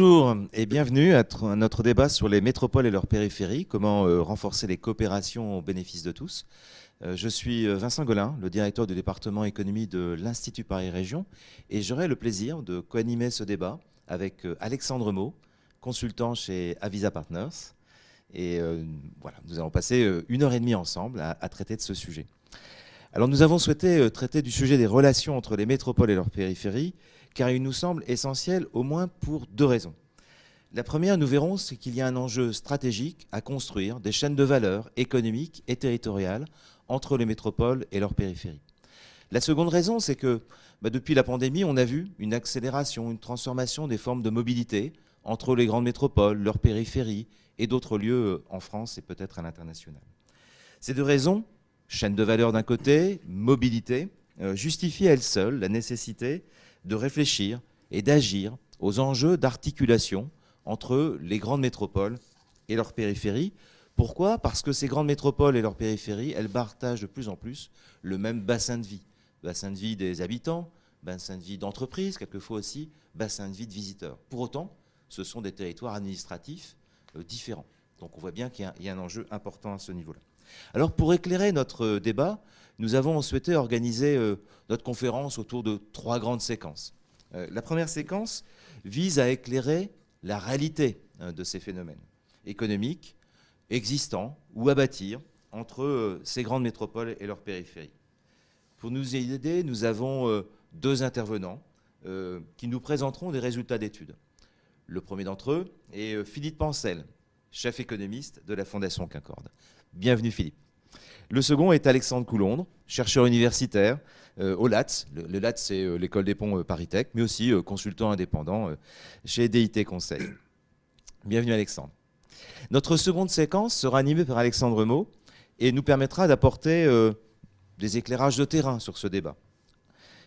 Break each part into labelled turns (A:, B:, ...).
A: Bonjour et bienvenue à notre débat sur les métropoles et leurs périphéries, comment euh, renforcer les coopérations au bénéfice de tous. Euh, je suis euh, Vincent Golin, le directeur du département économie de l'Institut Paris Région, et j'aurai le plaisir de co-animer ce débat avec Alexandre Mau, consultant chez Avisa Partners. Et voilà, nous allons passer une heure et demie ensemble à, à traiter de ce sujet. Alors nous avons souhaité traiter du sujet des relations entre les métropoles et leurs périphéries, car il nous semble essentiel au moins pour deux raisons. La première, nous verrons, c'est qu'il y a un enjeu stratégique à construire des chaînes de valeur économiques et territoriales entre les métropoles et leurs périphéries. La seconde raison, c'est que bah, depuis la pandémie, on a vu une accélération, une transformation des formes de mobilité entre les grandes métropoles, leurs périphéries et d'autres lieux euh, en France et peut-être à l'international. Ces deux raisons, chaîne de valeur d'un côté, mobilité, euh, justifient elles seules la nécessité de réfléchir et d'agir aux enjeux d'articulation entre les grandes métropoles et leurs périphéries. Pourquoi? Parce que ces grandes métropoles et leurs périphéries, elles partagent de plus en plus le même bassin de vie. Bassin de vie des habitants, bassin de vie d'entreprises, quelquefois aussi bassin de vie de visiteurs. Pour autant, ce sont des territoires administratifs euh, différents. Donc on voit bien qu'il y, a un enjeu important à ce niveau-là. Alors pour éclairer notre euh, débat, nous avons souhaité organiser euh, notre conférence autour de trois grandes séquences. La première séquence vise à éclairer la réalité hein, de ces phénomènes économiques existants ou à bâtir entre euh, ces grandes métropoles et leurs périphéries. Pour nous aider, nous avons deux intervenants qui nous présenteront des résultats d'études. Le premier d'entre eux est Philippe Pancel, chef économiste de la Fondation Concorde. Bienvenue Philippe. Le second est Alexandre Coulondre, chercheur universitaire euh, au LATS. Le, LATS, c'est euh, l'école des ponts euh, Paris Tech, mais aussi consultant indépendant chez DIT Conseil. Bienvenue Alexandre. Notre seconde séquence sera animée par Alexandre Mau et nous permettra d'apporter des éclairages de terrain sur ce débat.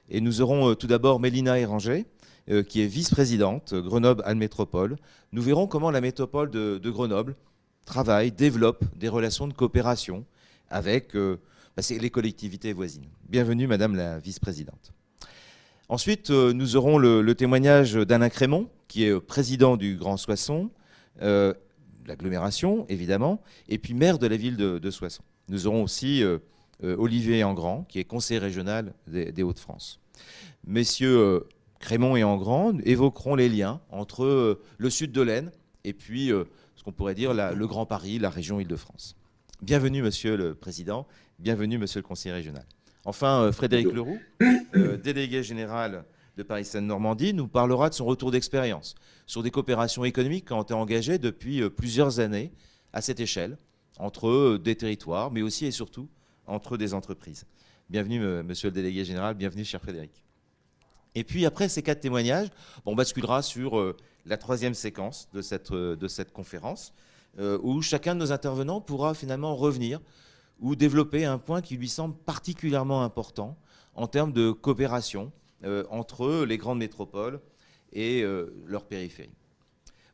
A: Et nous aurons tout d'abord Mélina Éranger, qui est vice-présidente Grenoble-Alles Métropole. Nous verrons comment la métropole de Grenoble travaille, développe des relations de coopération avec euh, bah, les collectivités voisines. Bienvenue, Madame la vice-présidente. Ensuite, euh, nous aurons le, témoignage d'Alain Crémont, qui est euh, président du Grand Soissons, l'agglomération, évidemment, et puis maire de la ville de, Soissons. Nous aurons aussi Olivier Engrand, qui est conseiller régional des, Hauts-de-France. Messieurs Crémont et Engrand évoqueront les liens entre le sud de l'Aisne et puis ce qu'on pourrait dire le Grand Paris, la région Île-de-France. Bienvenue, Monsieur le Président. Bienvenue, Monsieur le Conseiller régional. Enfin, euh, Frédéric Leroux, euh, délégué général de Paris-Seine-Normandie, nous parlera de son retour d'expérience sur des coopérations économiques qui ont été engagées depuis euh, plusieurs années à cette échelle, entre des territoires, mais aussi et surtout entre des entreprises. Bienvenue, Monsieur le délégué général. Bienvenue, cher Frédéric. Et puis, après ces quatre témoignages, on basculera sur la troisième séquence de cette, de cette conférence, où chacun de nos intervenants pourra finalement revenir ou développer un point qui lui semble particulièrement important en termes de coopération euh, entre les grandes métropoles et euh, leurs périphéries.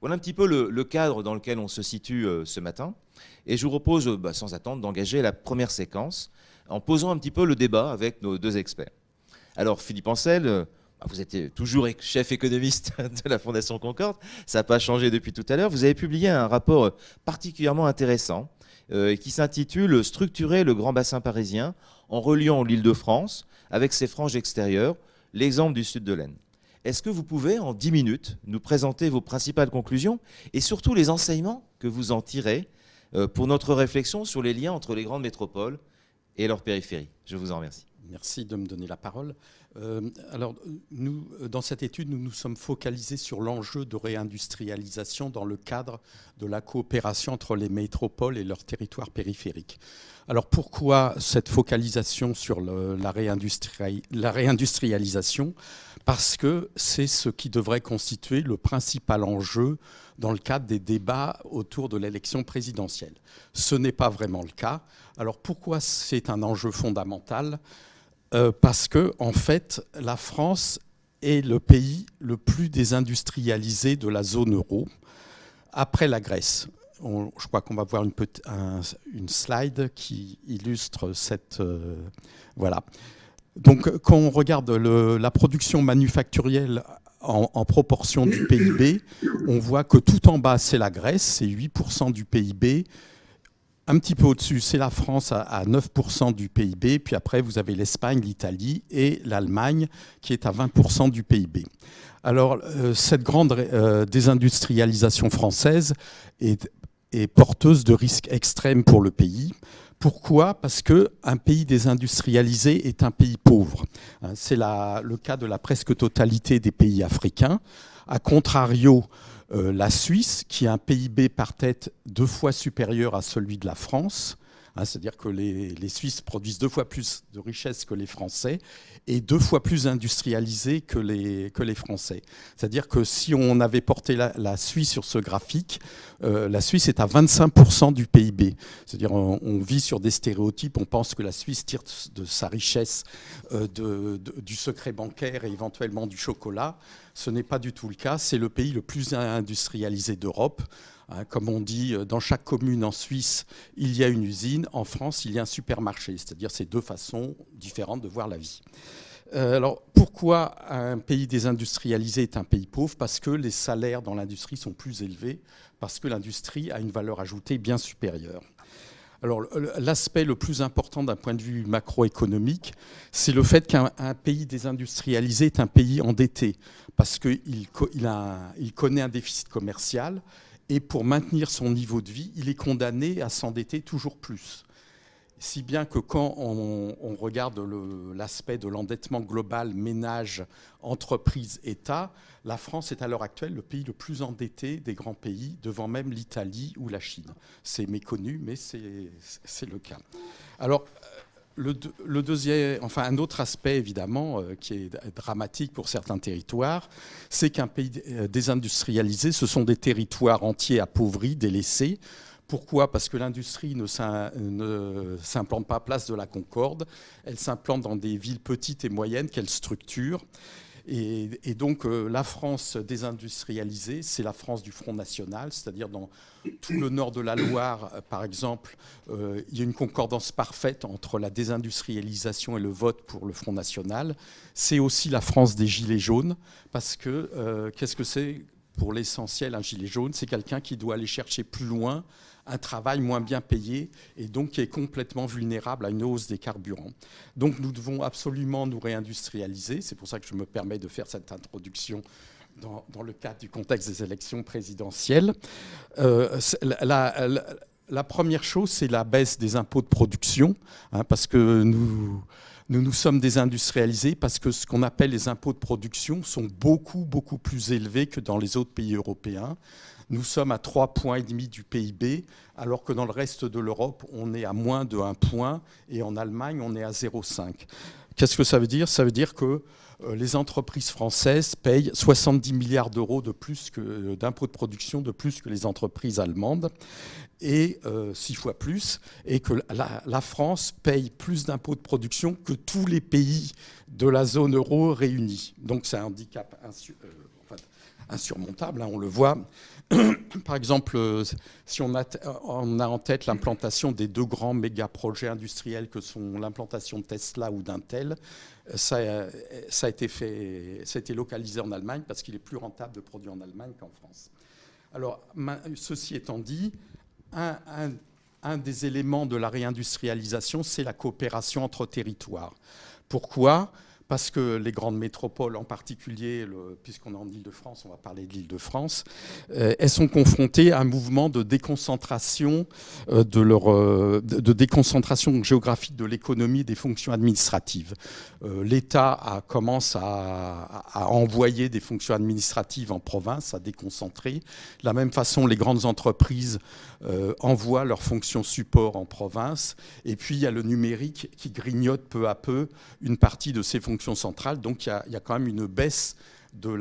A: Voilà un petit peu le, cadre dans lequel on se situe ce matin. Et je vous propose, bah, sans attendre, d'engager la première séquence en posant un petit peu le débat avec nos deux experts. Alors, Philippe Ancel, ah, vous êtes toujours chef économiste de la Fondation Concorde, ça n'a pas changé depuis tout à l'heure. Vous avez publié un rapport particulièrement intéressant euh, qui s'intitule Structurer le grand bassin parisien en reliant l'île de France avec ses franges extérieures, l'exemple du sud de l'Aisne. Est-ce que vous pouvez, en 10 minutes, nous présenter vos principales conclusions et surtout les enseignements que vous en tirez euh, pour notre réflexion sur les liens entre les grandes métropoles et leurs périphéries? Je vous en remercie.
B: Merci de me donner la parole. Euh, alors, nous, dans cette étude, nous nous sommes focalisés sur l'enjeu de réindustrialisation dans le cadre de la coopération entre les métropoles et leurs territoires périphériques. Alors, pourquoi cette focalisation sur la, la réindustrialisation? Parce que c'est ce qui devrait constituer le principal enjeu dans le cadre des débats autour de l'élection présidentielle. Ce n'est pas vraiment le cas. Alors, pourquoi c'est un enjeu fondamental? Euh, parce que, en fait, la France est le pays le plus désindustrialisé de la zone euro, après la Grèce. je crois qu'on va voir une, slide qui illustre cette... Euh, voilà. Donc, quand on regarde la production manufacturielle en, proportion du PIB, on voit que tout en bas, c'est la Grèce, c'est 8% du PIB. Un petit peu au-dessus, c'est la France à 9% du PIB. Puis après, vous avez l'Espagne, l'Italie et l'Allemagne qui est à 20% du PIB. Alors, euh, cette grande euh, désindustrialisation française est, porteuse de risques extrêmes pour le pays. Pourquoi? Parce qu'un pays désindustrialisé est un pays pauvre. Hein, c'est le cas de la presque totalité des pays africains. A contrario, euh, la Suisse, qui a un PIB par tête deux fois supérieur à celui de la France, Hein, c'est-à-dire que les, Suisses produisent deux fois plus de richesses que les Français et deux fois plus industrialisés que les, que les Français. C'est-à-dire que si on avait porté la, Suisse sur ce graphique, euh, la Suisse est à 25% du PIB. C'est-à-dire on, vit sur des stéréotypes, on pense que la Suisse tire de sa richesse euh, du secret bancaire et éventuellement du chocolat. Ce n'est pas du tout le cas. C'est le pays le plus industrialisé d'Europe. Hein, comme on dit, euh, dans chaque commune en Suisse, il y a une usine. En France, il y a un supermarché. C'est-à-dire ces deux façons différentes de voir la vie. Euh, alors, pourquoi un pays désindustrialisé est un pays pauvre? Parce que les salaires dans l'industrie sont plus élevés, parce que l'industrie a une valeur ajoutée bien supérieure. Alors, l'aspect le plus important d'un point de vue macroéconomique, c'est le fait qu'un pays désindustrialisé est un pays endetté, parce qu'il il connaît un déficit commercial, et pour maintenir son niveau de vie, il est condamné à s'endetter toujours plus. Si bien que quand on, regarde l'aspect de l'endettement global, ménage, entreprise, État, la France est à l'heure actuelle le pays le plus endetté des grands pays, devant même l'Italie ou la Chine. C'est méconnu, mais c'est le cas. Alors, le, deuxième, enfin un autre aspect évidemment euh, qui est dramatique pour certains territoires, c'est qu'un pays euh, désindustrialisé, ce sont des territoires entiers appauvris, délaissés. Pourquoi? Parce que l'industrie ne s'implante pas à place de la Concorde, elle s'implante dans des villes petites et moyennes qu'elle structure. Et, donc euh, la France désindustrialisée, c'est la France du Front National, c'est-à-dire dans tout le nord de la Loire, euh, par exemple, euh, il y a une concordance parfaite entre la désindustrialisation et le vote pour le Front National. C'est aussi la France des Gilets jaunes, parce que qu'est-ce que c'est? Pour l'essentiel un gilet jaune C'est quelqu'un qui doit aller chercher plus loin un travail moins bien payé et donc qui est complètement vulnérable à une hausse des carburants. Donc nous devons absolument nous réindustrialiser. C'est pour ça que je me permets de faire cette introduction dans, le cadre du contexte des élections présidentielles. Euh, la, première chose, c'est la baisse des impôts de production, hein, parce que nous, nous nous sommes désindustrialisés parce que ce qu'on appelle les impôts de production sont beaucoup, beaucoup plus élevés que dans les autres pays européens. Nous sommes à 3,5 points du PIB, alors que dans le reste de l'Europe, on est à moins de 1 point, et en Allemagne, on est à 0,5. Qu'est-ce que ça veut dire? Ça veut dire que euh, les entreprises françaises payent 70 milliards d'euros de plus que d'impôts de production de plus que les entreprises allemandes et euh, six fois plus, et que la, France paye plus d'impôts de production que tous les pays de la zone euro réunis. Donc c'est un handicap euh, insurmontable, hein, on le voit. Par exemple, euh, si on a, on a en tête l'implantation des deux grands méga projets industriels que sont l'implantation de Tesla ou d'Intel, euh, ça, euh, a été ça a été localisé en Allemagne parce qu'il est plus rentable de produire en Allemagne qu'en France. Alors, ceci étant dit, un des éléments de la réindustrialisation, c'est la coopération entre territoires. Pourquoi? Parce que les grandes métropoles, en particulier, puisqu'on est en Ile-de-France, on va parler de l'Île-de-France, euh, elles sont confrontées à un mouvement de déconcentration, euh, de, leur, euh, de déconcentration géographique de l'économie des fonctions administratives. L'État commence à, envoyer des fonctions administratives en province, à déconcentrer. De la même façon, les grandes entreprises envoient leurs fonctions support en province. Et puis, il y a le numérique qui grignote peu à peu une partie de ces fonctions centrale. Donc il y, a, quand même une baisse de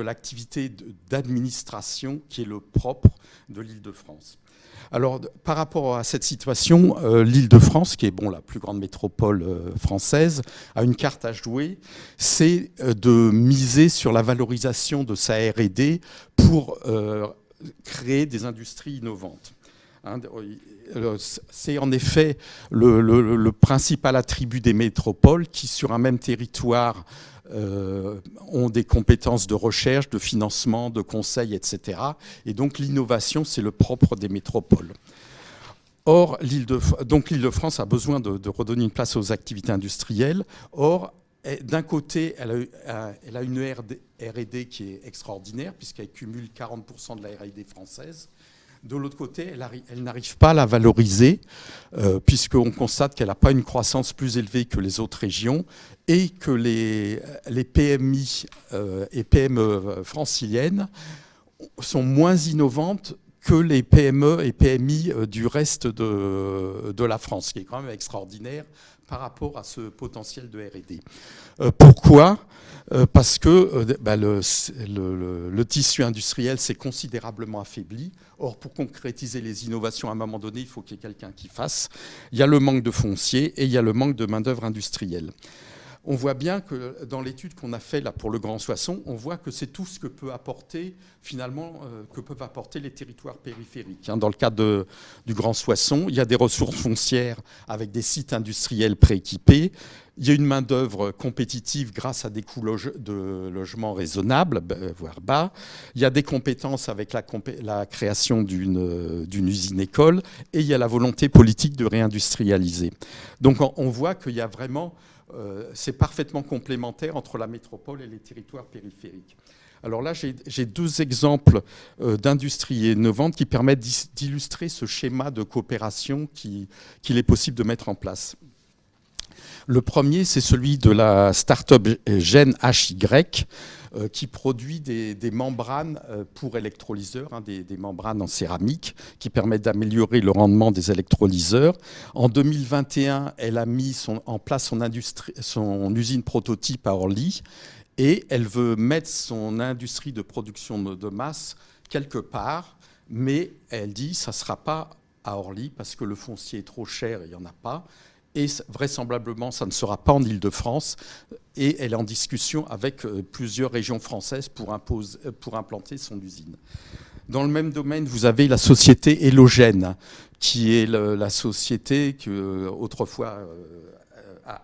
B: l'activité la, de d'administration qui est le propre de l'Île-de-France. Alors, par rapport à cette situation, euh, l'Île-de-France, qui est bon, la plus grande métropole euh, française, a une carte à jouer, c'est euh, de miser sur la valorisation de sa R&D pour créer des industries innovantes. Hein, c'est en effet le, principal attribut des métropoles qui, sur un même territoire, ont des compétences de recherche, de financement, de conseil, etc. Et donc l'innovation, c'est le propre des métropoles. Or, l'île de, donc l'île de France a besoin de, redonner une place aux activités industrielles. Or, d'un côté, elle a, elle a une R&D qui est extraordinaire, puisqu'elle cumule 40% de la R&D française. De l'autre côté, elle, n'arrive pas à la valoriser, euh, puisqu'on constate qu'elle n'a pas une croissance plus élevée que les autres régions et que les, PMI euh, et PME franciliennes sont moins innovantes que les PME et PMI euh, du reste de, la France, ce qui est quand même extraordinaire par rapport à ce potentiel de R&D. Euh, pourquoi? Euh, Parce que bah, le, le, tissu industriel s'est considérablement affaibli. Or, pour concrétiser les innovations, à un moment donné, il faut qu'il y ait quelqu'un qui fasse. Il y a le manque de foncier et il y a le manque de main-d'œuvre industrielle on voit bien que dans l'étude qu'on a fait là pour le Grand Soissons, on voit que c'est tout ce que peut apporter finalement euh, que peuvent apporter les territoires périphériques. Hein. Dans le cadre du Grand Soissons, il y a des ressources foncières avec des sites industriels prééquipés. Il y a une main-d'œuvre compétitive grâce à des coûts de logement raisonnables, voire bas. Il y a des compétences avec la, création d'une usine-école. Et il y a la volonté politique de réindustrialiser. Donc on voit qu'il y a vraiment euh, c'est parfaitement complémentaire entre la métropole et les territoires périphériques. Alors là, j'ai deux exemples euh, d'industries innovantes qui permettent d'illustrer ce schéma de coopération qu'il est possible de mettre en place. Le premier, c'est celui de la start-up Gen HY, euh, qui produit des, membranes euh, pour électrolyseurs, hein, des, membranes en céramique qui permettent d'améliorer le rendement des électrolyseurs. En 2021, elle a mis en place son, usine prototype à Orly et elle veut mettre son industrie de production de masse quelque part, mais elle dit ça ne sera pas à Orly parce que le foncier est trop cher, il n'y en a pas et vraisemblablement, ça ne sera pas en Ile-de-France. Et elle est en discussion avec euh, plusieurs régions françaises pour, euh, pour implanter son usine. Dans le même domaine, vous avez la société Hélogène, qui est la société que euh, autrefois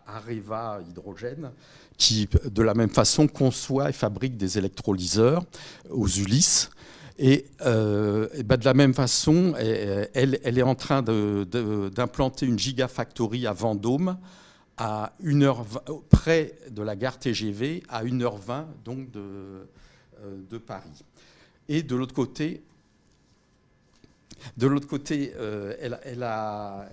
B: Areva Hydrogène, qui de la même façon conçoit et fabrique des électrolyseurs aux Ulysses. Et, euh, ben, de la même façon, elle, est en train d'implanter une gigafactory à Vendôme, à une heure, près de la gare TGV, à 1h20 donc de, euh, Paris. Et de l'autre côté, de l'autre côté, euh, elle, a,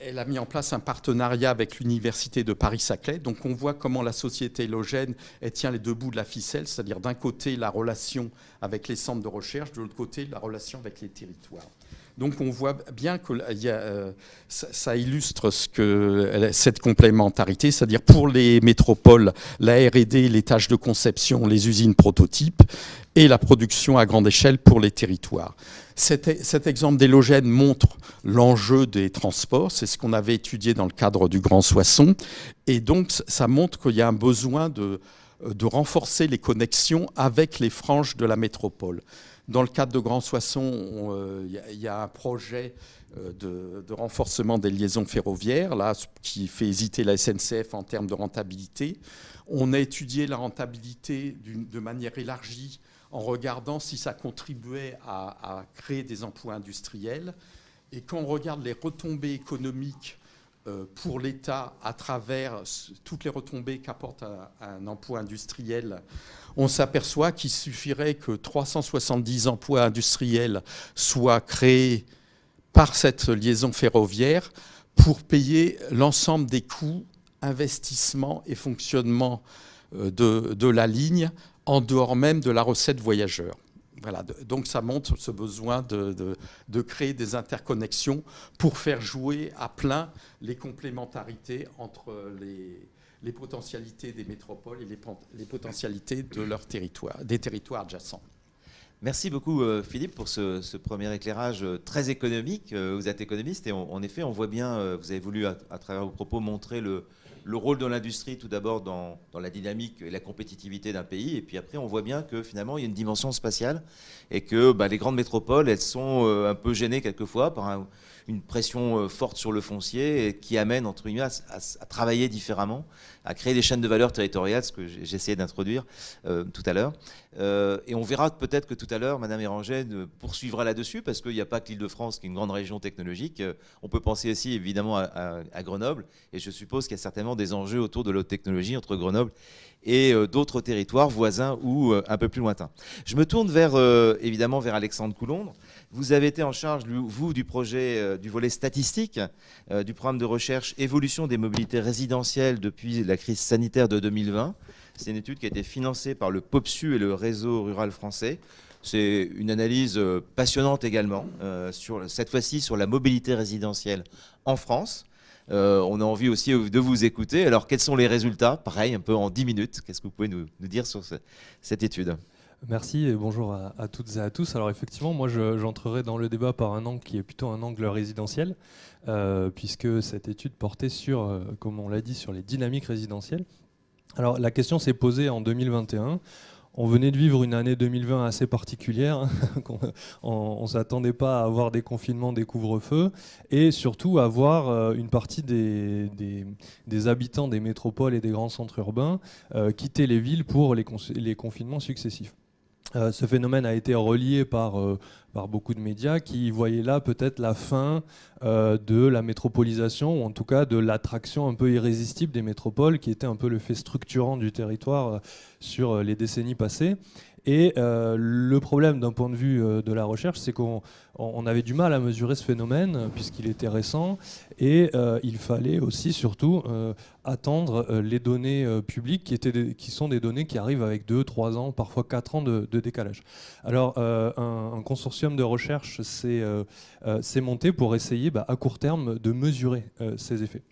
B: elle a mis en place un partenariat avec l'Université de Paris-Saclay. Donc on voit comment la société Hélogène tient les deux bouts de la ficelle, c'est-à-dire d'un côté la relation avec les centres de recherche, de l'autre côté la relation avec les territoires. Donc on voit bien que euh, ça, illustre cette complémentarité, c'est-à-dire pour les métropoles, la R&D, les tâches de conception, les usines prototypes, et la production à grande échelle pour les territoires. Cet, exemple d'Hélogène montre l'enjeu des transports, c'est ce qu'on avait étudié dans le cadre du Grand Soissons, et donc ça montre qu'il y a un besoin de renforcer les connexions avec les franges de la métropole. Dans le cadre de Grand Soissons, euh, il y, a un projet euh, de, renforcement des liaisons ferroviaires, là, qui fait hésiter la SNCF en termes de rentabilité. On a étudié la rentabilité de manière élargie en regardant si ça contribuait à, créer des emplois industriels. Et quand on regarde les retombées économiques euh, pour l'État à travers toutes les retombées qu'apporte un, emploi industriel, on s'aperçoit qu'il suffirait que 370 emplois industriels soient créés par cette liaison ferroviaire pour payer l'ensemble des coûts, investissements et fonctionnement euh, de la ligne en dehors même de la recette voyageur. Donc ça montre ce besoin de, créer des interconnexions pour faire jouer à plein les complémentarités entre les, potentialités des métropoles et les, potentialités de leur territoire, des territoires adjacents.
A: Merci beaucoup euh, Philippe pour ce, premier éclairage euh, très économique. Euh, vous êtes économiste et en effet on voit bien, vous avez voulu à travers vos propos montrer le, le rôle de l'industrie tout d'abord dans, la dynamique et la compétitivité d'un pays. Et puis après, on voit bien que finalement, il y a une dimension spatiale et que bah, les grandes métropoles, elles sont euh, un peu gênées quelquefois par une pression forte sur le foncier qui amène entre guillemets à, travailler différemment, à créer des chaînes de valeur territoriales, ce que essayé d'introduire tout à l'heure. et on verra peut-être que tout à l'heure, Madame Éranger poursuivra là-dessus, parce qu'il n'y a pas que l'Île-de-France qui est une grande région technologique. On peut penser aussi évidemment à, à Grenoble, et je suppose qu'il y a certainement des enjeux autour de l'autre technologie entre Grenoble et euh, d'autres territoires voisins ou euh, un peu plus lointains. Je me tourne euh, évidemment vers Alexandre Coulondre. Vous avez été en charge, vous, du projet du volet statistique du programme de recherche Évolution des mobilités résidentielles depuis la crise sanitaire de 2020. C'est une étude qui a été financée par le POPSU et le réseau rural français. C'est une analyse passionnante également, cette fois-ci sur la mobilité résidentielle en France. Euh, on a envie aussi de vous écouter. Alors, quels sont les résultats Pareil, un peu en 10 minutes. Qu'est-ce que vous pouvez nous, dire sur cette étude
C: Merci et bonjour à, toutes et à tous. Alors effectivement, moi j'entrerai dans le débat par un angle qui est plutôt un angle résidentiel, euh, puisque cette étude portait sur, euh, comme on l'a dit, sur les dynamiques résidentielles. Alors la question s'est posée en 2021 on venait de vivre une année 2020 assez particulière. on ne s'attendait pas à avoir des confinements, des couvre-feux, et surtout à voir euh, une partie des, habitants des métropoles et des grands centres urbains euh, quitter les villes pour les confinements successifs. Euh, ce phénomène a été relié par, euh, par beaucoup de médias qui voyaient là peut-être la fin euh, de la métropolisation, ou en tout cas de l'attraction un peu irrésistible des métropoles, qui était un peu le fait structurant du territoire sur les décennies passées. Et euh, le problème d'un point de vue euh, de la recherche, c'est qu'on avait du mal à mesurer ce phénomène puisqu'il était récent et euh, il fallait aussi surtout attendre les données publiques qui, étaient qui sont des données qui arrivent avec 2, 3 ans, parfois 4 ans de, décalage. Alors un, consortium de recherche s'est monté pour essayer bah, à court terme de mesurer ces effets.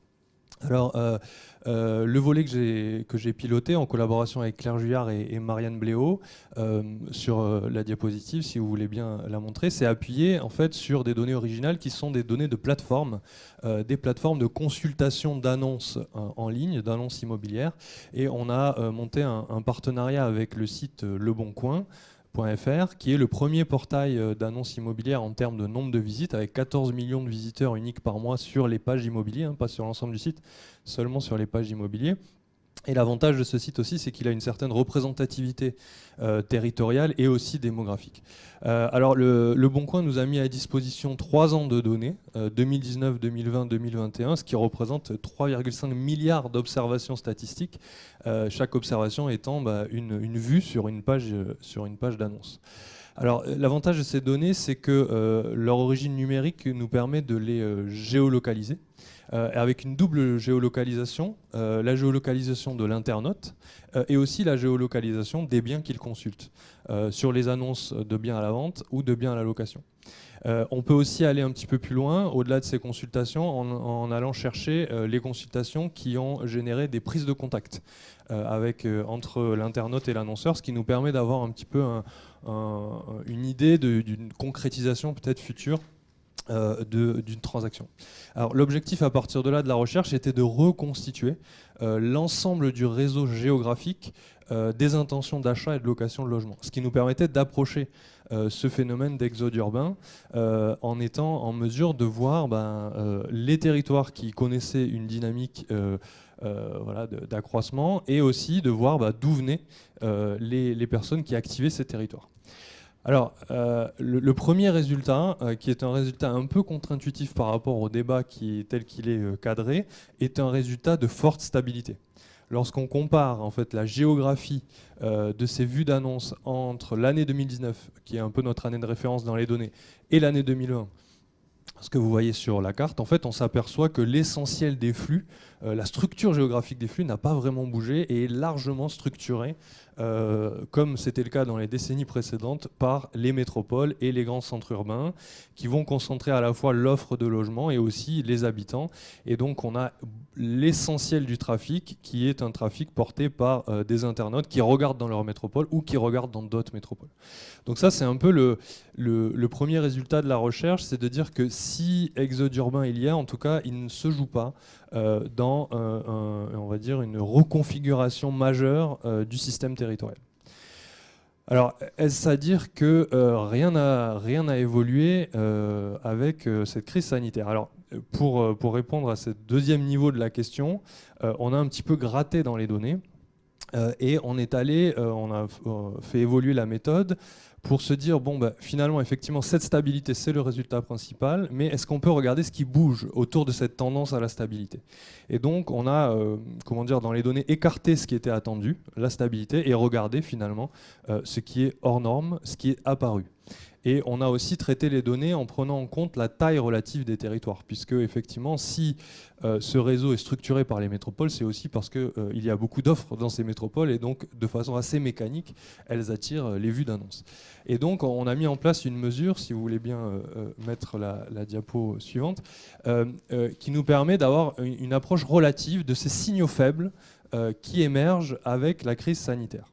C: Alors, euh, euh, le volet que j'ai piloté en collaboration avec Claire Juillard et, Marianne Bléau euh, sur la diapositive, si vous voulez bien la montrer, c'est appuyé en fait sur des données originales qui sont des données de plateforme, des plateformes de consultation d'annonces en ligne, d'annonces immobilières. Et on a monté un, un, partenariat avec le site Le Bon Coin qui est le premier portail euh, d'annonces immobilières en termes de nombre de visites, avec 14 millions de visiteurs uniques par mois sur les pages immobilières, hein, pas sur l'ensemble du site, seulement sur les pages immobilières. Et l'avantage de ce site aussi, c'est qu'il a une certaine représentativité euh, territoriale et aussi démographique. Euh, alors le, Bon Coin nous a mis à disposition trois ans de données, 2019, 2020, 2021, ce qui représente 3,5 milliards d'observations statistiques, euh, chaque observation étant bah, une, vue sur une page, sur une page d'annonce. Alors l'avantage de ces données, c'est que leur origine numérique nous permet de les géolocaliser. Euh, avec une double géolocalisation, euh, la géolocalisation de l'internaute euh, et aussi la géolocalisation des biens qu'il consulte, sur les annonces de biens à la vente ou de biens à la location. on peut aussi aller un petit peu plus loin, au-delà de ces consultations, en, allant chercher les consultations qui ont généré des prises de contact avec, entre l'internaute et l'annonceur, ce qui nous permet d'avoir un petit peu une idée d'une concrétisation peut-être future euh, d'une transaction. Alors l'objectif à partir de là de la recherche était de reconstituer euh, l'ensemble du réseau géographique euh, des intentions d'achat et de location de logement, ce qui nous permettait d'approcher ce phénomène d'exode urbain en étant en mesure de voir ben, les territoires qui connaissaient une dynamique d'accroissement et aussi de voir ben, d'où venaient les personnes qui activaient ces territoires. Alors, euh, le, premier résultat, euh, qui est un résultat un peu contre-intuitif par rapport au débat tel qu'il est euh, cadré, est un résultat de forte stabilité. Lorsqu'on compare en fait la géographie de ces vues d'annonce entre l'année 2019, qui est un peu notre année de référence dans les données, et l'année 2020, ce que vous voyez sur la carte, en fait, on s'aperçoit que l'essentiel des flux, la structure géographique des flux n'a pas vraiment bougé et est largement structurée euh, comme c'était le cas dans les décennies précédentes, par les métropoles et les grands centres urbains, qui vont concentrer à la fois l'offre de logement et aussi les habitants. Et donc on a l'essentiel du trafic, qui est un trafic porté par euh, des internautes qui regardent dans leur métropole ou qui regardent dans d'autres métropoles. Donc ça, c'est un peu le, premier résultat de la recherche, c'est de dire que si exode urbain il y a, en tout cas, il ne se joue pas euh, dans on va dire une reconfiguration majeure du système territorial. alors, est-ce à dire que rien n'a rien évolué avec cette crise sanitaire? Alors, pour, pour répondre à ce deuxième niveau de la question, on a un petit peu gratté dans les données. Euh, et on est allé, euh, on a euh, fait évoluer la méthode pour se dire, bon, bah, finalement, effectivement, cette stabilité, c'est le résultat principal, mais est-ce qu'on peut regarder ce qui bouge autour de cette tendance à la stabilité? Et donc, on a, comment dire, dans les données, écarté ce qui était attendu, la stabilité, et regardé finalement ce qui est hors norme, ce qui est apparu. Et on a aussi traité les données en prenant en compte la taille relative des territoires, puisque effectivement, si euh, ce réseau est structuré par les métropoles, c'est aussi parce qu'il euh, y a beaucoup d'offres dans ces métropoles, et donc de façon assez mécanique, elles attirent euh, les vues d'annonces. Et donc on a mis en place une mesure, si vous voulez bien mettre la, diapo suivante, qui nous permet d'avoir une, approche relative de ces signaux faibles qui émergent avec la crise sanitaire.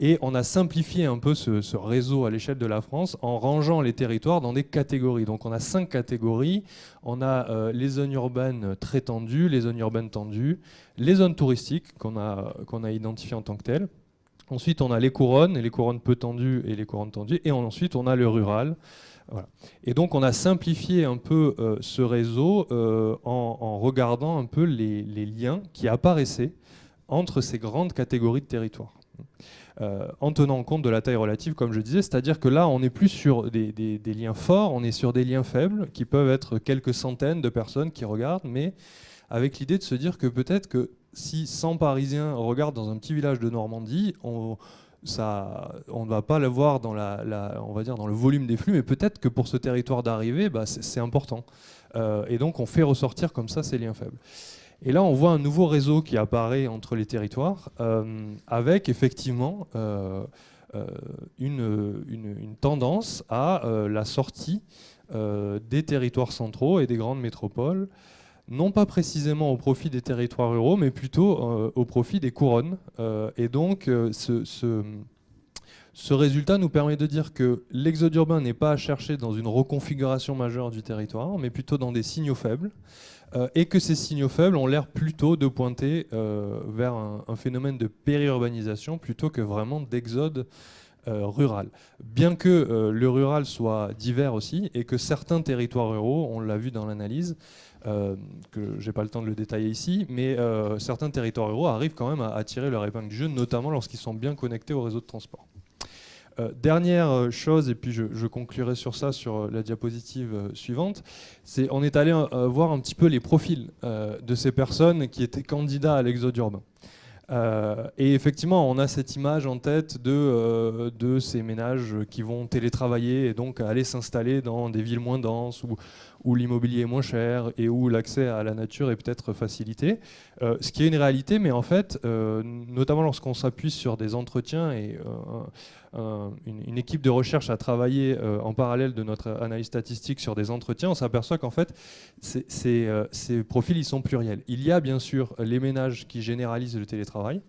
C: Et on a simplifié un peu ce, réseau à l'échelle de la France en rangeant les territoires dans des catégories. Donc on a cinq catégories. On a euh, les zones urbaines très tendues, les zones urbaines tendues, les zones touristiques qu'on a, identifiées en tant que telles. Ensuite, on a les couronnes, les couronnes peu tendues et les couronnes tendues. Et ensuite, on a le rural. Et donc, on a simplifié un peu euh, ce réseau euh, en, regardant un peu les liens qui apparaissaient entre ces grandes catégories de territoires. Euh, en tenant compte de la taille relative, comme je disais. C'est-à-dire que là, on n'est plus sur des, liens forts, on est sur des liens faibles, qui peuvent être quelques centaines de personnes qui regardent, mais avec l'idée de se dire que peut-être que si 100 Parisiens regardent dans un petit village de Normandie, on on ne va pas le voir dans, la, on va dire dans le volume des flux, mais peut-être que pour ce territoire d'arrivée, bah, c'est important. Euh, et donc on fait ressortir comme ça ces liens faibles. Et là, on voit un nouveau réseau qui apparaît entre les territoires, euh, avec effectivement euh, euh, une, tendance à la sortie des territoires centraux et des grandes métropoles, non pas précisément au profit des territoires ruraux, mais plutôt au profit des couronnes. et donc, ce, ce résultat nous permet de dire que l'exode urbain n'est pas à chercher dans une reconfiguration majeure du territoire, mais plutôt dans des signaux faibles. Euh, et que ces signaux faibles ont l'air plutôt de pointer euh, vers un, phénomène de périurbanisation plutôt que vraiment d'exode euh, rural. Bien que le rural soit divers aussi et que certains territoires ruraux, on l'a vu dans l'analyse, que j'ai pas le temps de le détailler ici, mais certains territoires ruraux arrivent quand même à, à tirer leur épingle du jeu, notamment lorsqu'ils sont bien connectés au réseau de transport. Euh, dernière euh, chose, et puis je, conclurai sur ça sur euh, la diapositive suivante, c'est on est allé voir un petit peu les profils de ces personnes qui étaient candidats à l'exode urbain. et effectivement, on a cette image en tête de, de ces ménages qui vont télétravailler et donc aller s'installer dans des villes moins denses ou, où l'immobilier est moins cher et où l'accès à la nature est peut-être facilité. ce qui est une réalité, mais en fait, notamment lorsqu'on s'appuie sur des entretiens et une, équipe de recherche a travaillé euh, en parallèle de notre analyse statistique sur des entretiens, on s'aperçoit qu'en fait, euh, ces, profils, ils sont pluriels. Il y a bien sûr les ménages qui généralisent le télétravail,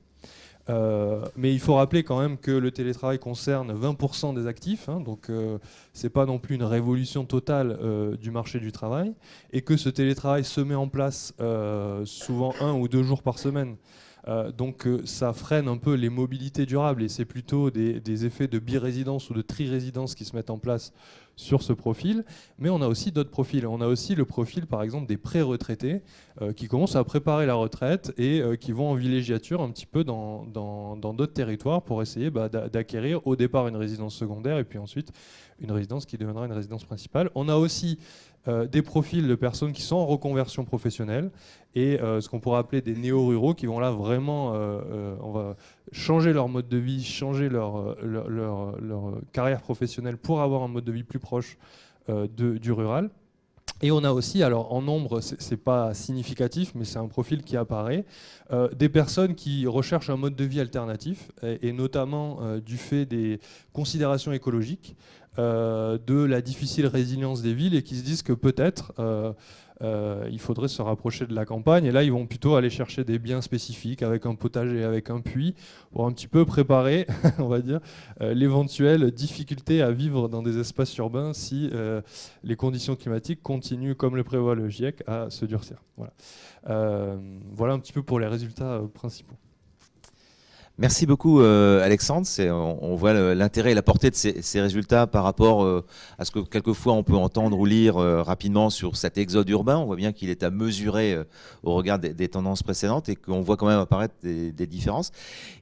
C: euh, mais il faut rappeler quand même que le télétravail concerne 20% des actifs, hein, donc ce n'est pas non plus une révolution totale du marché du travail, et que ce télétravail se met en place souvent un ou deux jours par semaine. euh, donc euh, ça freine un peu les mobilités durables et c'est plutôt des, effets de birésidence ou de tri-résidence qui se mettent en place sur ce profil. Mais on a aussi d'autres profils. On a aussi le profil par exemple des pré-retraités euh, qui commencent à préparer la retraite et qui vont en villégiature un petit peu dans d'autres territoires pour essayer bah, d'acquérir au départ une résidence secondaire et puis ensuite une résidence qui deviendra une résidence principale. On a aussi euh, des profils de personnes qui sont en reconversion professionnelle et euh, ce qu'on pourrait appeler des néo-ruraux qui vont là vraiment euh, changer leur mode de vie, changer leur, carrière professionnelle pour avoir un mode de vie plus proche du rural. Et on a aussi, alors en nombre, c'est pas significatif, mais c'est un profil qui apparaît, des personnes qui recherchent un mode de vie alternatif, et, notamment du fait des considérations écologiques. Euh, de la difficile résilience des villes et qui se disent que peut-être euh, euh, il faudrait se rapprocher de la campagne. Et là, ils vont plutôt aller chercher des biens spécifiques avec un potager, avec un puits, pour un petit peu préparer, on va dire, l'éventuelle difficulté à vivre dans des espaces urbains si les conditions climatiques continuent, comme le prévoit le GIEC, à se durcir. Voilà, voilà un petit peu pour les résultats principaux.
A: Merci beaucoup Alexandre. On, voit l'intérêt et la portée de ces, résultats par rapport à ce que quelquefois on peut entendre ou lire rapidement sur cet exode urbain. On voit bien qu'il est à mesurer au regard des, tendances précédentes et qu'on voit quand même apparaître des, des différences.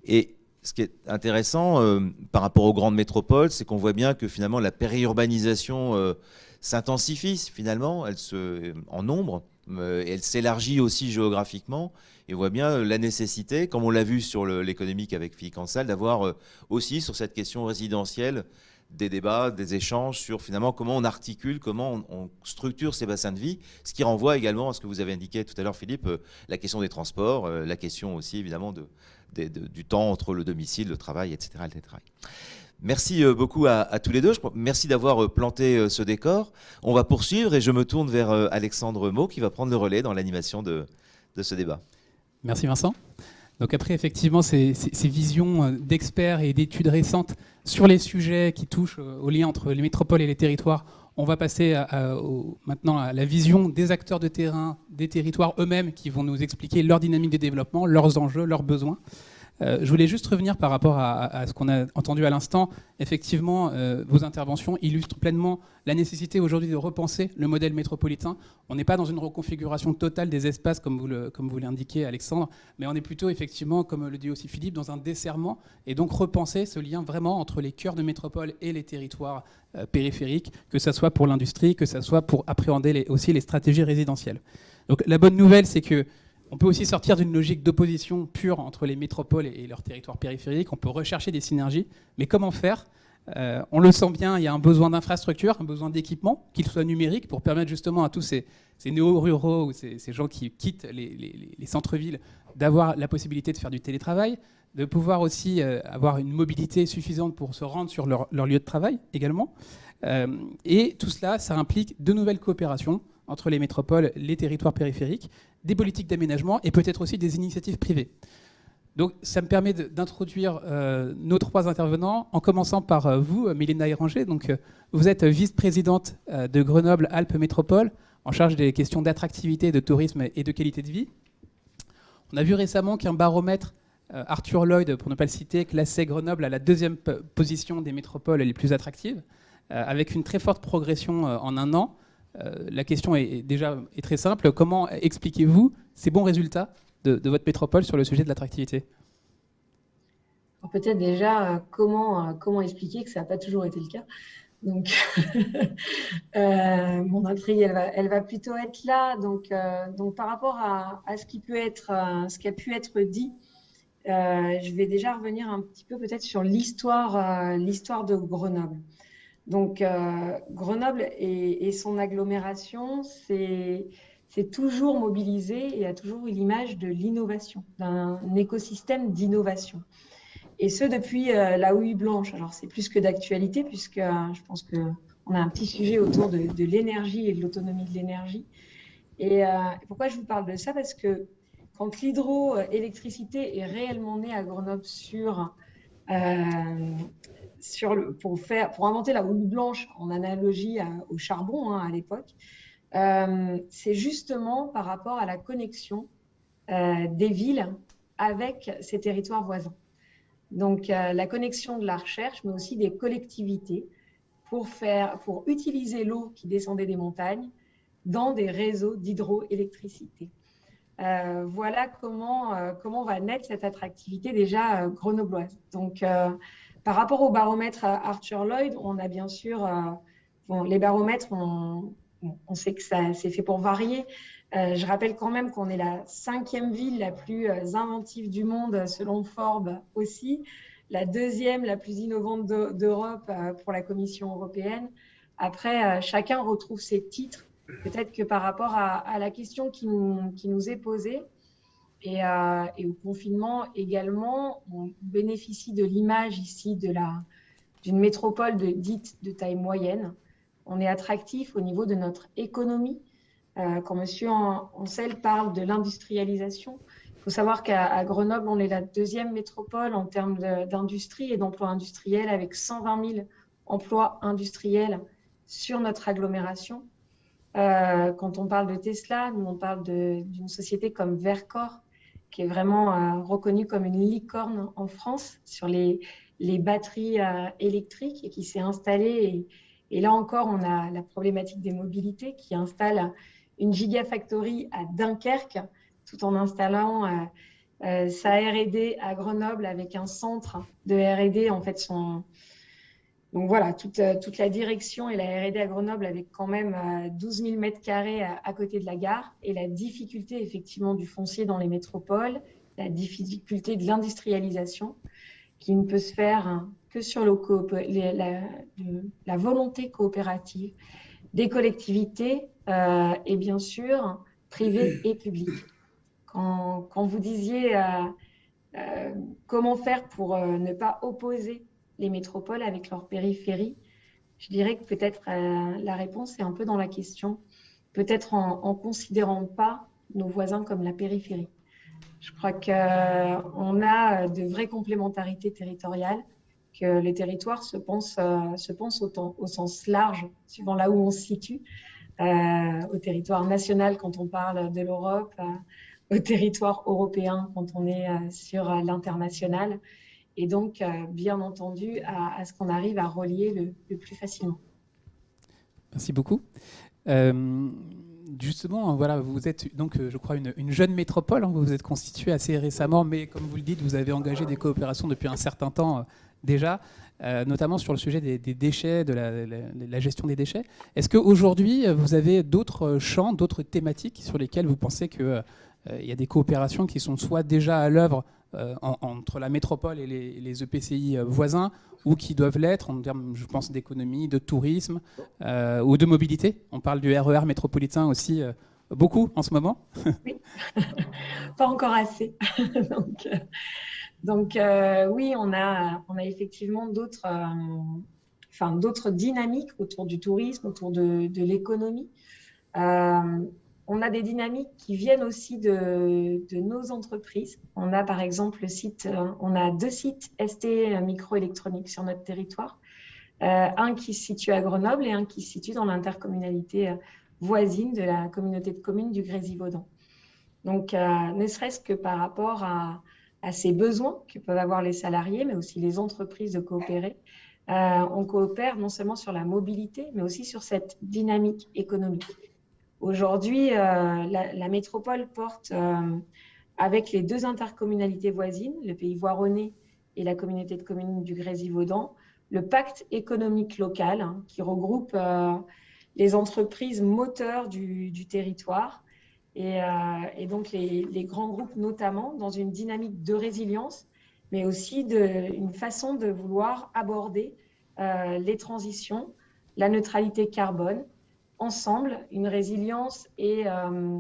A: Et ce qui est intéressant euh, par rapport aux grandes métropoles, c'est qu'on voit bien que finalement la périurbanisation euh, s'intensifie finalement, elle se, en nombre, euh, elle s'élargit aussi géographiquement. Et on voit bien la nécessité, comme on l'a vu sur l'économique avec Philippe Cansal, d'avoir aussi sur cette question résidentielle des débats, des échanges sur finalement comment on articule, comment on, structure ces bassins de vie, ce qui renvoie également à ce que vous avez indiqué tout à l'heure, Philippe, la question des transports, la question aussi évidemment de, du temps entre le domicile, le travail, etc. Merci euh, beaucoup à, tous les deux. Merci d'avoir euh, planté euh, ce décor. On va poursuivre et je me tourne vers Alexandre Mau qui va prendre le relais dans l'animation de, ce débat.
D: Merci Vincent. Donc après, effectivement, ces, visions d'experts et d'études récentes sur les sujets qui touchent au lien entre les métropoles et les territoires, on va passer maintenant à la vision des acteurs de terrain, des territoires eux-mêmes qui vont nous expliquer leur dynamique de développement, leurs enjeux, leurs besoins. Euh, je voulais juste revenir par rapport à, ce qu'on a entendu à l'instant. Effectivement, euh, vos interventions illustrent pleinement la nécessité aujourd'hui de repenser le modèle métropolitain. On n'est pas dans une reconfiguration totale des espaces, comme vous l'indiquez, Alexandre, mais on est plutôt, effectivement, comme le dit aussi Philippe, dans un desserrement, et donc repenser ce lien vraiment entre les cœurs de métropole et les territoires euh, périphériques, que ce soit pour l'industrie, que ce soit pour appréhender aussi les stratégies résidentielles. Donc la bonne nouvelle, c'est que on peut aussi sortir d'une logique d'opposition pure entre les métropoles et leurs territoires périphériques. On peut rechercher des synergies. Mais comment faire? Euh, On le sent bien, il y a un besoin d'infrastructure, un besoin d'équipement, qu'il soit numérique, pour permettre justement à tous ces, néo-ruraux ou ces, gens qui quittent les, centres-villes d'avoir la possibilité de faire du télétravail, de pouvoir aussi euh, avoir une mobilité suffisante pour se rendre sur leur, lieu de travail également. Euh, et tout cela, ça implique de nouvelles coopérations entre les métropoles, les territoires périphériques, des politiques d'aménagement et peut-être aussi des initiatives privées. Donc ça me permet d'introduire euh, nos trois intervenants, en commençant par euh, vous, Mélina Héranger. Donc, euh, vous êtes vice-présidente de Grenoble-Alpes Métropole, en charge des questions d'attractivité, de tourisme et de qualité de vie. On a vu récemment qu'un baromètre, Arthur Lloyd, pour ne pas le citer, classait Grenoble à la deuxième position des métropoles les plus attractives, avec une très forte progression en un an. Euh, la question est, déjà très simple. Comment expliquez-vous ces bons résultats de, votre métropole sur le sujet de l'attractivité?
E: Peut-être déjà, euh, comment, euh, comment expliquer que ça n'a pas toujours été le cas? Donc, mon intrigue, elle va, plutôt être là. Donc, donc par rapport à, ce qui peut être, ce qui a pu être dit, je vais déjà revenir un petit peu peut-être sur l'histoire, l'histoire de Grenoble. Donc, euh, Grenoble et, son agglomération, c'est toujours mobilisé et a toujours eu l'image de l'innovation, d'un écosystème d'innovation. Et ce, depuis euh, la houille blanche. Alors, c'est plus que d'actualité, puisque euh, je pense qu'on a un petit sujet autour de, l'énergie et de l'autonomie de l'énergie. Et pourquoi je vous parle de ça? Parce que quand l'hydroélectricité est réellement née à Grenoble sur pour, inventer la houille blanche en analogie au charbon hein, à l'époque, euh, c'est justement par rapport à la connexion euh, des villes avec ces territoires voisins. Donc euh, la connexion de la recherche, mais aussi des collectivités pour, utiliser l'eau qui descendait des montagnes dans des réseaux d'hydroélectricité. voilà comment, comment va naître cette attractivité déjà grenobloise. Donc, par rapport au baromètre Arthur Lloyd, on a bien sûr, euh, les baromètres, on, sait que c'est fait pour varier. Euh, je rappelle quand même qu'on est la cinquième ville la plus euh, inventive du monde, selon Forbes aussi, la deuxième la plus innovante d'Europe pour la Commission européenne. Après, chacun retrouve ses titres. Peut-être que par rapport à, la question qui nous est posée, euh, et, au confinement également, on bénéficie de l'image ici d'une métropole dite de taille moyenne. On est attractif au niveau de notre économie. Euh, quand M. Ancel parle de l'industrialisation, il faut savoir qu'à Grenoble, on est la deuxième métropole en termes d'industrie et d'emplois industriels avec 120 000 emplois industriels sur notre agglomération. Euh, quand on parle de Tesla, nous on parle d'une société comme Vercor qui est vraiment reconnue comme une licorne en France sur les, les batteries électriques et qui s'est installée. Et, là encore, on a la problématique des mobilités qui installe une gigafactory à Dunkerque tout en installant sa R&D à Grenoble avec un centre de R&D en fait son donc voilà, toute, euh, toute la direction et la R&D à Grenoble avec quand même 12 000 mètres carrés à, côté de la gare et la difficulté effectivement du foncier dans les métropoles, la difficulté de l'industrialisation qui ne peut se faire que sur le la, la, volonté coopérative des collectivités euh, et bien sûr privées et publiques. Quand, vous disiez euh, comment faire pour ne pas opposer les métropoles avec leur périphérie. Je dirais que peut-être euh, la réponse est un peu dans la question, peut-être en, en considérant pas nos voisins comme la périphérie. Je crois qu'on euh, a de vraies complémentarités territoriales, que les territoires se pensent, euh, se pensent au, sens large, suivant là où on se situe, au territoire national quand on parle de l'Europe, au territoire européen quand on est sur l'international et donc, euh, bien entendu, à, ce qu'on arrive à relier le, plus facilement.
D: Merci beaucoup. Euh, justement, voilà, vous êtes donc, euh, je crois, une, jeune métropole. Hein, vous vous êtes constituée assez récemment, mais comme vous le dites, vous avez engagé des coopérations depuis un certain temps déjà, notamment sur le sujet des, déchets, de la, gestion des déchets. Est-ce qu'aujourd'hui, vous avez d'autres champs, d'autres thématiques sur lesquelles vous pensez qu'il il y a des coopérations qui sont soit déjà à l'œuvre euh, entre la métropole et les, EPCI euh, voisins, ou qui doivent l'être en termes, je pense, d'économie, de tourisme euh, ou de mobilité. On parle du RER e métropolitain aussi beaucoup en ce moment.
E: Oui, pas encore assez. donc, oui, on a, effectivement d'autres enfin, dynamiques autour du tourisme, autour de l'économie on a des dynamiques qui viennent aussi de, nos entreprises. On a par exemple le site, euh, on a deux sites ST microélectronique sur notre territoire. Euh, un qui se situe à Grenoble et un qui se situe dans l'intercommunalité euh, voisine de la communauté de communes du Grésivaudan. Donc, ne serait-ce que par rapport à, ces besoins que peuvent avoir les salariés, mais aussi les entreprises de coopérer, on coopère non seulement sur la mobilité, mais aussi sur cette dynamique économique. Aujourd'hui, euh, la, métropole porte, euh, avec les deux intercommunalités voisines, le pays voironnais et la communauté de communes du Grésivaudan, le pacte économique local hein, qui regroupe euh, les entreprises moteurs du, territoire et, donc les, grands groupes notamment dans une dynamique de résilience, mais aussi de, une façon de vouloir aborder les transitions, la neutralité carbone ensemble une résilience euh,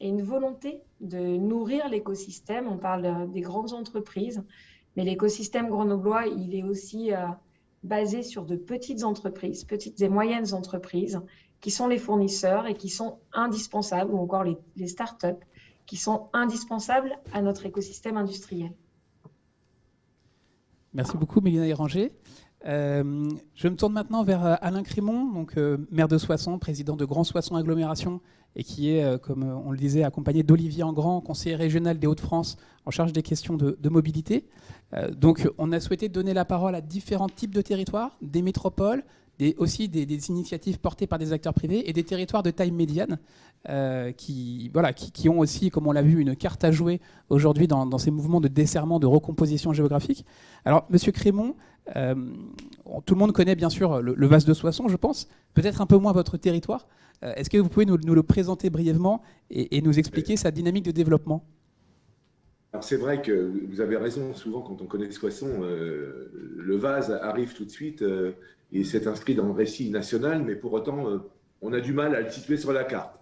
E: et, une volonté de nourrir l'écosystème. On parle des grandes entreprises, mais l'écosystème grenoblois, il est aussi euh, basé sur de petites entreprises, petites et moyennes entreprises, qui sont les fournisseurs et qui sont indispensables, ou encore les, les startups, qui sont indispensables à notre écosystème industriel.
D: Merci beaucoup, Mélina Héranger. Euh, je me tourne maintenant vers euh, Alain Crimon, euh, maire de Soissons, président de Grand Soissons Agglomération, et qui est, comme on le disait, accompagné d'Olivier Engrand, conseiller régional des Hauts-de-France, en charge des questions de, mobilité. donc on a souhaité donner la parole à différents types de territoires, des métropoles, aussi des, initiatives portées par des acteurs privés et des territoires de taille médiane qui, voilà, qui, ont aussi, comme on l'a vu, une carte à jouer aujourd'hui dans, ces mouvements de desserrement, de recomposition géographique. Alors, Monsieur Crémont, euh, tout le monde connaît bien sûr le, Vase de Soissons, je pense. Peut-être un peu moins votre territoire. Euh, est-ce que vous pouvez nous, le présenter brièvement et, nous expliquer sa dynamique de développement?
F: C'est vrai que vous avez raison, souvent quand on connaît Soissons, euh, le vase arrive tout de suite et s'est inscrit dans le récit national, mais pour autant, on a du mal à le situer sur la carte.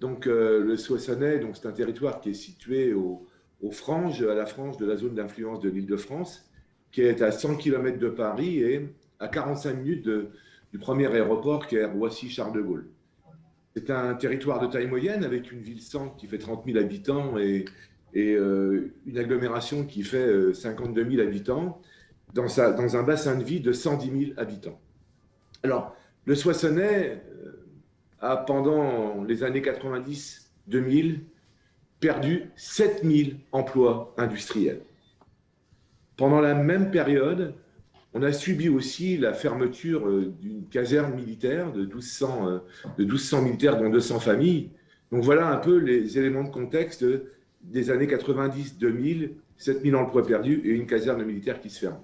F: Donc le Soissonnais, c'est un territoire qui est situé au, aux franges, à la frange de la zone d'influence de l'île de France, qui est à 100 km de Paris et à 45 minutes du premier aéroport qui est Roissy-Charles de Gaulle. C'est un territoire de taille moyenne avec une ville-centre qui fait 30 000 habitants et, euh, une agglomération qui fait 52 euh, 000 habitants dans, sa, dans un bassin de vie de 110 000 habitants. Alors, le Soissonnais euh, a pendant les années 90-2000 perdu 7000 emplois industriels. Pendant la même période, on a subi aussi la fermeture euh, d'une caserne militaire de 1200, euh, de 1200 militaires, dont 200 familles. Donc voilà un peu les éléments de contexte des années 90-2000, 7000 emplois perdus et une caserne militaire qui se ferme.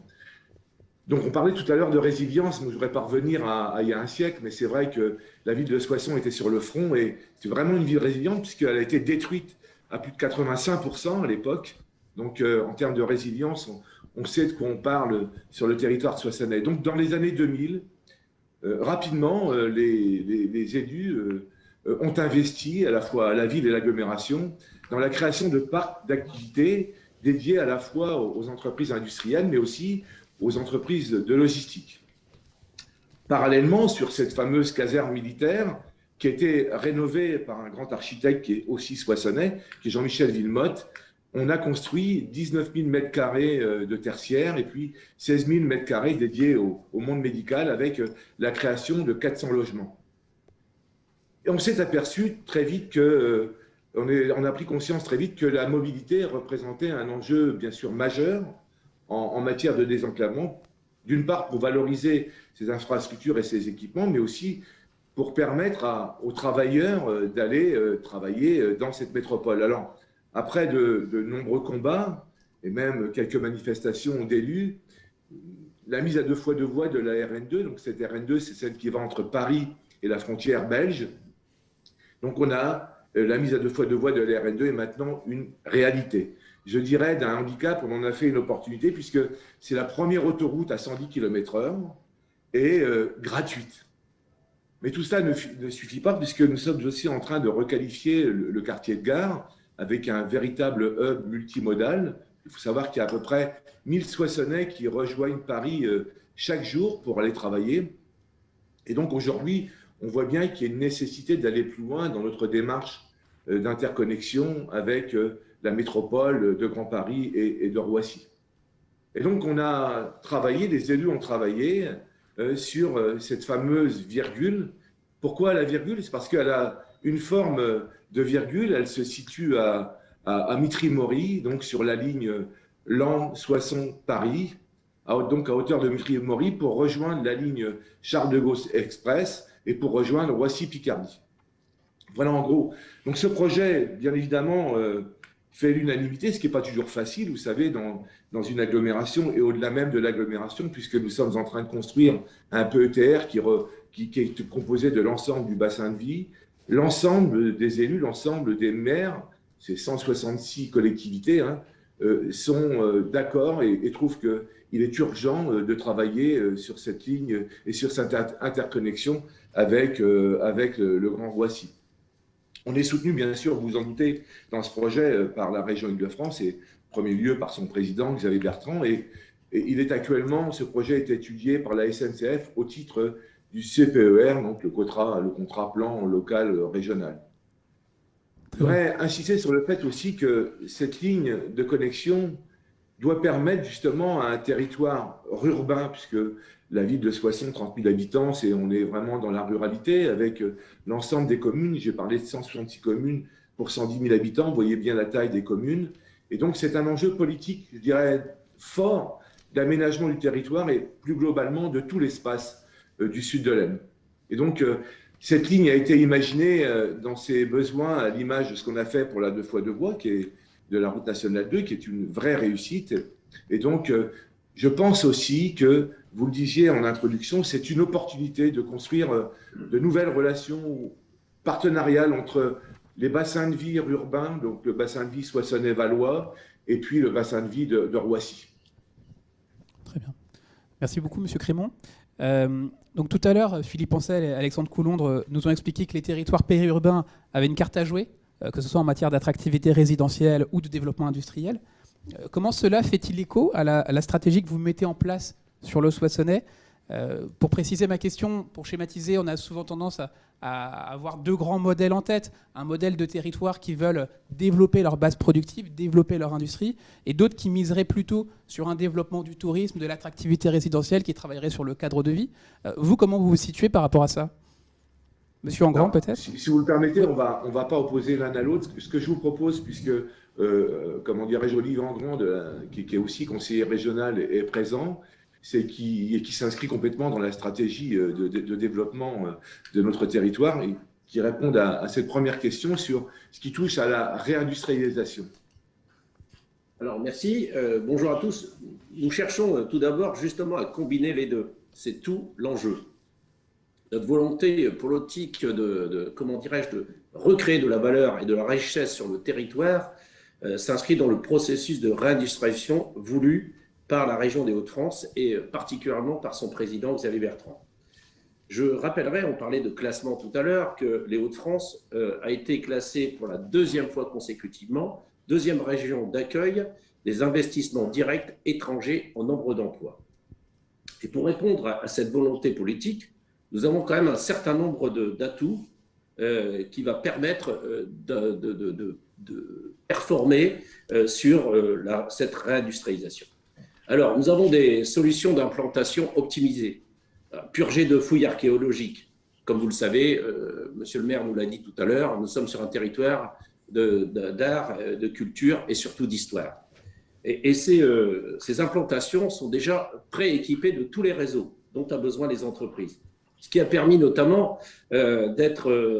F: Donc on parlait tout à l'heure de résilience, mais je voudrais pas revenir à, il y a un siècle, mais c'est vrai que la ville de Soissons était sur le front et c'est vraiment une ville résiliente puisqu'elle a été détruite à plus de 85% à l'époque. Donc euh, en termes de résilience, on sait de quoi on parle sur le territoire de Soissonnais. Donc, dans les années 2000, euh, rapidement, euh, les, élus ont investi à la fois à la ville et l'agglomération dans la création de parcs d'activités dédiés à la fois aux entreprises industrielles, mais aussi aux entreprises de logistique. Parallèlement, sur cette fameuse caserne militaire, qui a été rénovée par un grand architecte qui est aussi soissonnais, qui est Jean-Michel Villemotte, on a construit 19 000 mètres carrés euh, de tertiaire et puis 16 000 mètres carrés dédiés au, monde médical avec euh, la création de 400 logements. Et on s'est aperçu très vite que, euh, on, a pris conscience très vite que la mobilité représentait un enjeu bien sûr majeur en, matière de désenclavement, d'une part pour valoriser ces infrastructures et ces équipements, mais aussi pour permettre aux travailleurs d'aller travailler dans cette métropole. Alors, après de, nombreux combats et même quelques manifestations d'élus, la mise à deux fois deux voies de la RN2, donc cette RN2, c'est celle qui va entre Paris et la frontière belge. Donc on a euh, la mise à deux fois deux voies de la RN2 est maintenant une réalité. Je dirais d'un handicap, on en a fait une opportunité puisque c'est la première autoroute à 110 km/h et euh, gratuite. Mais tout ça ne, suffit pas puisque nous sommes aussi en train de requalifier le quartier de gare avec un véritable hub multimodal. Il faut savoir qu'il y a à peu près 1000 Soissonnais qui rejoignent Paris euh, chaque jour pour aller travailler. Et donc aujourd'hui, on voit bien qu'il y a une nécessité d'aller plus loin dans notre démarche euh, d'interconnexion avec la métropole de Grand Paris et de Roissy. Et donc on a travaillé, les élus ont travaillé sur cette fameuse virgule. Pourquoi la virgule? C'est parce qu'elle a une forme de virgule. Elle se situe à, à, Mitry-Mory, donc sur la ligne Lan-Soissons-Paris, donc à hauteur de Mitry-Mory, pour rejoindre la ligne Charles de Gaulle Express et pour rejoindre Roissy-Picardie. Voilà en gros. Donc ce projet, bien évidemment, euh, fait l'unanimité, ce qui n'est pas toujours facile, vous savez, dans, dans une agglomération et au-delà même de l'agglomération, puisque nous sommes en train de construire un PETR qui, qui, qui est composé de l'ensemble du bassin de vie, l'ensemble des élus, l'ensemble des maires, ces 166 collectivités, hein, euh, sont euh, d'accord et, trouvent qu'il est urgent euh, de travailler sur cette ligne et sur cette interconnexion avec, avec le, Grand Roissy. On est soutenu, bien sûr, vous vous en doutez, dans ce projet par la région Île-de-France et en premier lieu par son président, Xavier Bertrand. Et, et, il est actuellement, ce projet est étudié par la SNCF au titre du CPER, donc le contrat, le contrat plan local régional. Je voudrais insister sur le fait aussi que cette ligne de connexion doit permettre justement à un territoire urbain, puisque la ville de Soissons, 30 000 habitants, et on est vraiment dans la ruralité, avec l'ensemble des communes. J'ai parlé de 166 communes pour 110 000 habitants, vous voyez bien la taille des communes. Et donc c'est un enjeu politique, je dirais, fort d'aménagement du territoire et plus globalement de tout l'espace euh, du sud de l'Aisne. Et donc, euh, cette ligne a été imaginée euh, dans ses besoins à l'image de ce qu'on a fait pour la deux fois deux voies, qui est de la route nationale 2, qui est une vraie réussite. Et donc, je pense aussi que, vous le disiez en introduction, c'est une opportunité de construire de nouvelles relations partenariales entre les bassins de vie urbains, donc le bassin de vie Soissonnais-Valois, et puis le bassin de vie de, Roissy.
D: Très bien. Merci beaucoup, Monsieur Crémont. Euh, donc tout à l'heure, Philippe Ancel et Alexandre Coulondre nous ont expliqué que les territoires périurbains avaient une carte à jouer, euh, que ce soit en matière d'attractivité résidentielle ou de développement industriel. Euh, comment cela fait-il écho à la, à la, stratégie que vous mettez en place sur le Soissonnais euh, pour préciser ma question, pour schématiser, on a souvent tendance à, avoir deux grands modèles en tête. Un modèle de territoire qui veulent développer leur base productive, développer leur industrie, et d'autres qui miseraient plutôt sur un développement du tourisme, de l'attractivité résidentielle, qui travailleraient sur le cadre de vie. Euh, vous, comment vous vous situez par rapport à ça? Monsieur Engrand, peut-être?
F: si, vous le permettez, on va, on va pas opposer l'un à l'autre. Ce que je vous propose, puisque, euh, comment dirais-je, Olivier Engrand, qui, est aussi conseiller régional, est présent, c'est qui, qui s'inscrit complètement dans la stratégie euh, de, développement euh, de notre territoire et qui répond à, cette première question sur ce qui touche à la réindustrialisation.
G: Alors, merci. Euh, bonjour à tous. Nous cherchons tout d'abord justement à combiner les deux. C'est tout l'enjeu. Notre volonté politique de, de comment dirais-je, de recréer de la valeur et de la richesse sur le territoire s'inscrit dans le processus de réindustrialisation voulu par la région des Hauts-de-France et particulièrement par son président Xavier Bertrand. Je rappellerai, on parlait de classement tout à l'heure, que les Hauts-de-France euh, a été classé pour la deuxième fois consécutivement, deuxième région d'accueil des investissements directs étrangers en nombre d'emplois. Et pour répondre à, cette volonté politique, nous avons quand même un certain nombre d'atouts euh, qui va permettre euh, de, performer sur cette réindustrialisation. Alors, nous avons des solutions d'implantation optimisées, purgées de fouilles archéologiques. Comme vous le savez, euh, Monsieur le maire nous l'a dit tout à l'heure, nous sommes sur un territoire d'art, de, de, culture et surtout d'histoire. Et, euh, ces, implantations sont déjà prééquipées de tous les réseaux dont ont besoin les entreprises. Ce qui a permis notamment euh,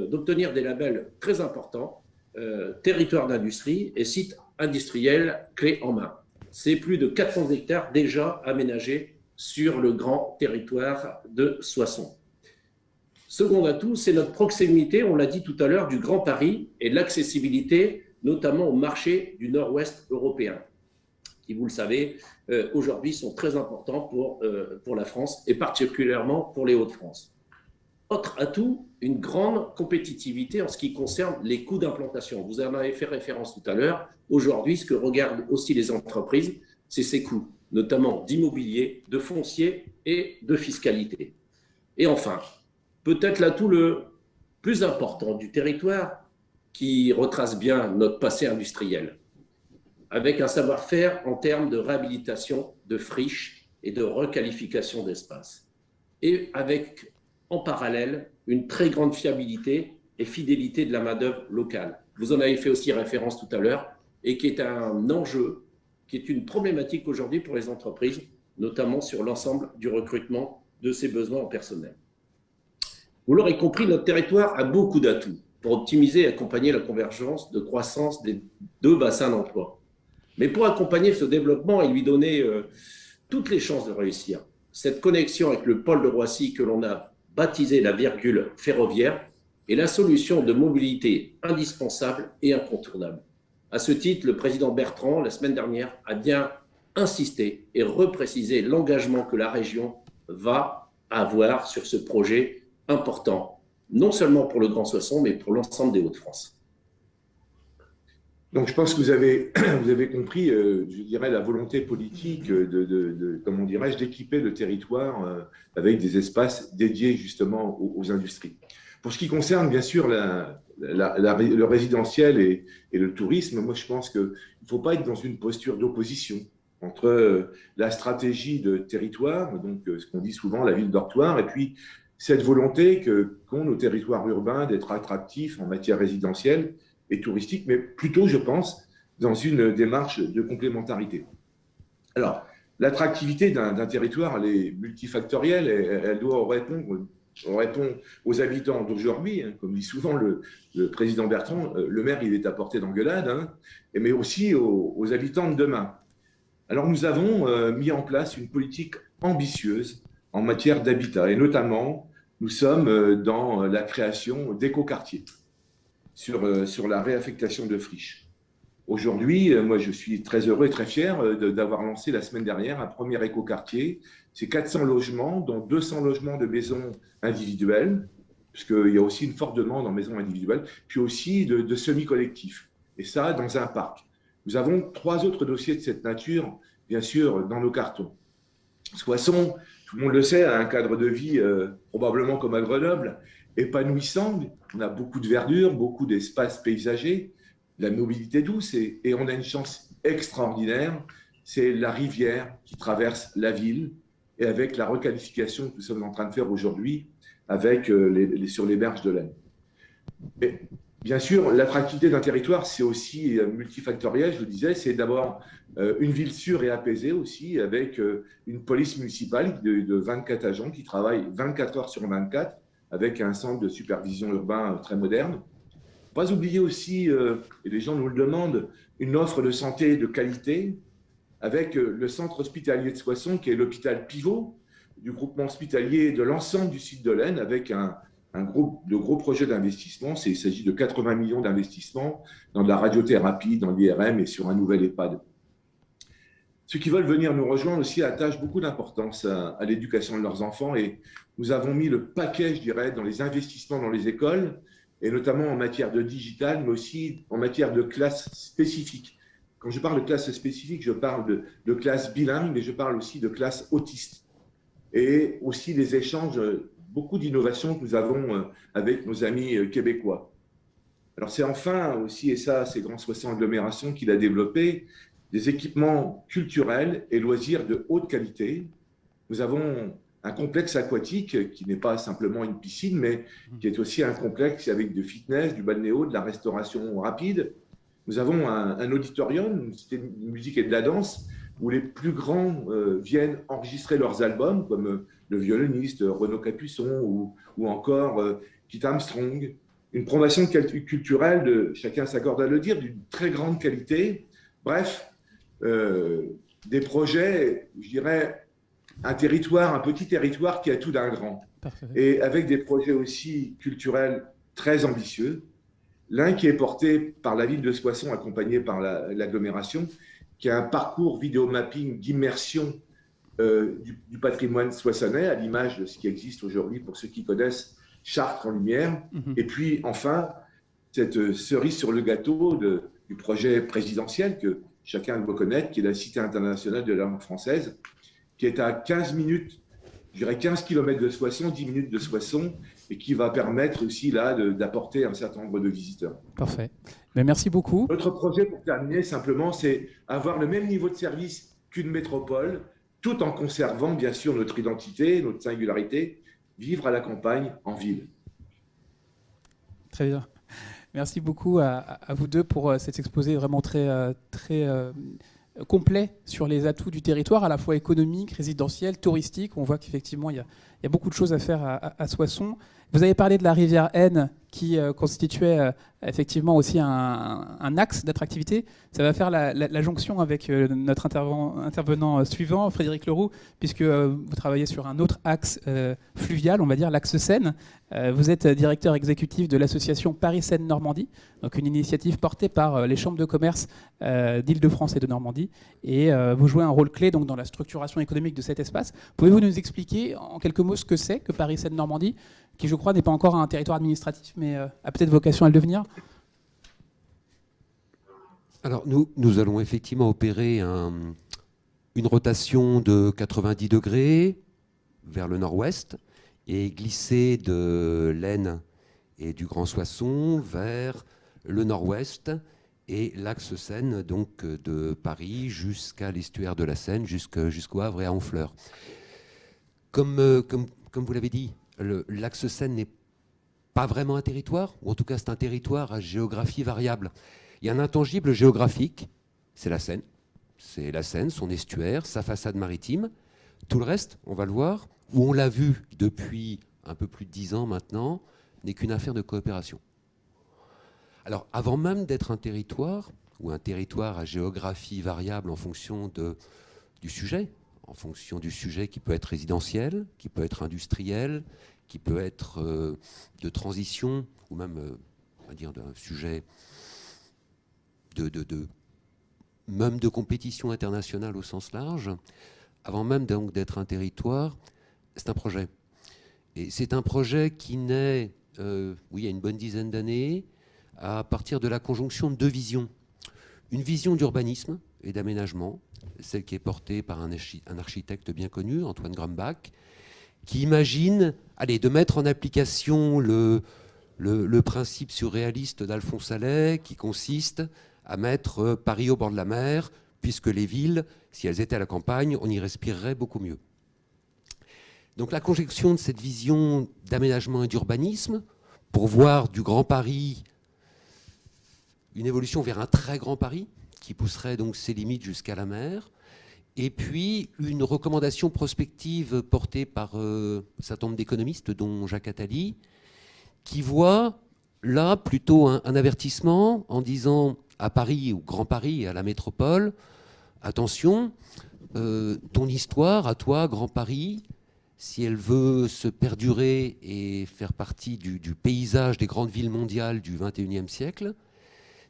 G: d'obtenir des labels très importants, territoire d'industrie et sites industriels clés en main c'est plus de 400 hectares déjà aménagés sur le grand territoire de Soissons. Second atout, c'est notre proximité, on l'a dit tout à l'heure, du Grand Paris et l'accessibilité notamment au marché du nord-ouest européen, qui, vous le savez, euh, aujourd'hui sont très importants pour, euh, pour la France et particulièrement pour les Hauts-de-France. Autre atout, une grande compétitivité en ce qui concerne les coûts d'implantation. Vous en avez fait référence tout à l'heure. Aujourd'hui, ce que regardent aussi les entreprises, c'est ces coûts, notamment d'immobilier, de foncier et de fiscalité. Et enfin, peut-être l'atout le plus important du territoire qui retrace bien notre passé industriel, avec un savoir-faire en termes de réhabilitation de friches et de requalification d'espaces, et avec en parallèle une très grande fiabilité et fidélité de la main-d'œuvre locale. Vous en avez fait aussi référence tout à l'heure et qui est un enjeu, qui est une problématique aujourd'hui pour les entreprises, notamment sur l'ensemble du recrutement de ses besoins en personnel. Vous l'aurez compris, notre territoire a beaucoup d'atouts pour optimiser et accompagner la convergence de croissance des deux bassins d'emploi. Mais pour accompagner ce développement et lui donner euh, toutes les chances de réussir, cette connexion avec le pôle de Roissy que l'on a baptisé la virgule ferroviaire, est la solution de mobilité indispensable et incontournable. À ce titre, le président Bertrand, la semaine dernière, a bien insisté et reprécisé l'engagement que la région va avoir sur ce projet important, non seulement pour le Grand Soissons, mais pour l'ensemble des Hauts-de-France.
F: Donc je pense que vous avez, compris, euh, je dirais, la volonté politique de, de, dirais-je, d'équiper le territoire euh, avec des espaces dédiés justement aux, industries. Pour ce qui concerne bien sûr le résidentiel et, et, le tourisme, moi je pense qu'il ne faut pas être dans une posture d'opposition entre euh, la stratégie de territoire, donc ce qu'on dit souvent la ville dortoir, et puis cette volonté qu'ont nos territoires urbains d'être attractifs en matière résidentielle et touristique, mais plutôt, je pense, dans une démarche de complémentarité. Alors, l'attractivité d'un territoire, elle est multifactorielle, elle, doit répondre, on répond aux habitants d'aujourd'hui, hein, comme dit souvent le, président Bertrand, euh, le maire, il est à portée d'engueulade, hein, mais aussi aux, habitants de demain. Alors, nous avons euh, mis en place une politique ambitieuse en matière d'habitat, et notamment, nous sommes euh, dans la création d'écoquartiers sur, euh, sur la réaffectation de friches. Aujourd'hui, euh, moi, je suis très heureux et très fier euh, d'avoir lancé la semaine dernière un premier écoquartier. C'est 400 logements, dont 200 logements de maisons individuelles, puisqu'il y a aussi une forte demande en maisons individuelles, puis aussi de, semi-collectifs. Et ça, dans un parc. Nous avons trois autres dossiers de cette nature, bien sûr, dans nos cartons. Soissons, tout le monde le sait, un cadre de vie probablement comme à Grenoble, épanouissant. On a beaucoup de verdure, beaucoup d'espaces paysagers, la mobilité douce et, on a une chance extraordinaire, c'est la rivière qui traverse la ville et avec la requalification que nous sommes en train de faire aujourd'hui, avec, les, sur les berges de l'Aisne. Bien sûr, l'attractivité d'un territoire, c'est aussi multifactoriel, je vous disais. C'est d'abord une ville sûre et apaisée aussi, avec une police municipale de, de 24 agents qui travaillent 24 heures sur 24, avec un centre de supervision urbain très moderne. Pas oublier aussi, et les gens nous le demandent, une offre de santé de qualité, avec le centre hospitalier de Soissons, qui est l'hôpital pivot du groupement hospitalier de l'ensemble du site de l'Aisne, avec un, un gros, de gros projets d'investissement. Il s'agit de 80 millions d'investissements dans de la radiothérapie, dans l'IRM et sur un nouvel EHPAD. Ceux qui veulent venir nous rejoindre aussi attachent beaucoup d'importance à, l'éducation de leurs enfants et nous avons mis le paquet, je dirais, dans les investissements dans les écoles et notamment en matière de digital, mais aussi en matière de classes spécifiques. Quand je parle de classes spécifiques, je parle de, de classes bilingues, mais je parle aussi de classes autistes et aussi des échanges beaucoup d'innovations que nous avons euh, avec nos amis euh, québécois. Alors c'est enfin aussi, et ça c'est Grand Soissons Agglomération qui l'a développé, des équipements culturels et loisirs de haute qualité. Nous avons un complexe aquatique qui n'est pas simplement une piscine, mais qui est aussi un complexe avec du fitness, du balnéo, de la restauration rapide. Nous avons un, auditorium, une cité de musique et de la danse, où les plus grands euh, viennent enregistrer leurs albums, comme le violoniste Renaud Capuçon ou, ou encore euh, Kit Armstrong. Une promotion culturelle, de, chacun s'accorde à le dire, d'une très grande qualité. Bref, euh, des projets, je dirais, un territoire, un petit territoire qui a tout d'un grand. Et avec des projets aussi culturels très ambitieux. L'un qui est porté par la ville de Soissons, accompagné par l'agglomération, qui a un parcours vidéo mapping d'immersion euh, du, patrimoine soissonnais, à l'image de ce qui existe aujourd'hui pour ceux qui connaissent Chartres en lumière. Mhm. Et puis enfin, cette euh, cerise sur le gâteau de, du projet présidentiel que chacun doit connaître, qui est la Cité internationale de la langue française, qui est à 15 minutes, je dirais 15 km de Soissons, 10 minutes de Soissons, et qui va permettre aussi là d'apporter un certain nombre de visiteurs.
D: Parfait. Mais merci beaucoup.
F: Notre projet, pour terminer, simplement, c'est avoir le même niveau de service qu'une métropole, tout en conservant bien sûr notre identité, notre singularité, vivre à la campagne, en ville.
D: Très bien. Merci beaucoup à, vous deux pour euh, cet exposé vraiment très, euh, très euh, complet sur les atouts du territoire, à la fois économique, résidentiel, touristique. On voit qu'effectivement, il, il, y a beaucoup de choses à faire à, Soissons. Vous avez parlé de la rivière Aisne qui euh, constituait euh, effectivement aussi un, axe d'attractivité. Ça va faire la, jonction avec euh, notre intervenant suivant, Frédéric Leroux, puisque vous travaillez sur un autre axe fluvial, on va dire l'axe Seine. vous êtes directeur exécutif de l'association Paris-Seine-Normandie, donc une initiative portée par les chambres de commerce d'Île-de-France et de Normandie. Et vous jouez un rôle clé donc, dans la structuration économique de cet espace. Pouvez-vous nous expliquer en quelques mots ce que c'est que Paris-Seine-Normandie qui je crois n'est pas encore un territoire administratif, mais euh, a peut-être vocation à le devenir
H: Alors nous, nous allons effectivement opérer une rotation de 90 degrés vers le nord-ouest et glisser de l'Aisne et du Grand Soissons vers le nord-ouest et l'axe Seine, donc de Paris jusqu'à l'estuaire de la Seine, jusqu'au Havre et à Honfleur. Comme, euh, comme, vous l'avez dit, l'axe Seine n'est pas vraiment un territoire, ou en tout cas c'est un territoire à géographie variable. Il y a un intangible géographique, c'est la Seine. C'est la Seine, son estuaire, sa façade maritime. Tout le reste, on va le voir, où on l'a vu depuis un peu plus de dix ans maintenant, n'est qu'une affaire de coopération. Alors avant même d'être un territoire, ou un territoire à géographie variable en fonction du sujet, en fonction du sujet qui peut être résidentiel, qui peut être industriel, qui peut être euh, de transition, ou même, euh, on dire, d'un sujet de, même de compétition internationale au sens large, avant même d'être un territoire, c'est un projet. Et c'est un projet qui naît, euh, oui, il y a une bonne dizaine d'années, à partir de la conjonction de deux visions. Une vision d'urbanisme et d'aménagement, celle qui est portée par un, architecte bien connu, Antoine Grumbach, qui imagine allez, de mettre en application le, le, principe surréaliste d'Alphonse Allais, qui consiste à mettre euh, Paris au bord de la mer, puisque les villes, si elles étaient à la campagne, on y respirerait beaucoup mieux. Donc la conjonction de cette vision d'aménagement et d'urbanisme pour voir du Grand Paris une évolution vers un très grand Paris qui pousserait donc ses limites jusqu'à la mer, et puis une recommandation prospective portée par euh, un certain nombre d'économistes, dont Jacques Attali, qui voit là plutôt un, avertissement en disant à Paris, ou Grand Paris, à la métropole, attention, euh, ton histoire, à toi, Grand Paris, si elle veut se perdurer et faire partie du, paysage des grandes villes mondiales du XXIe siècle,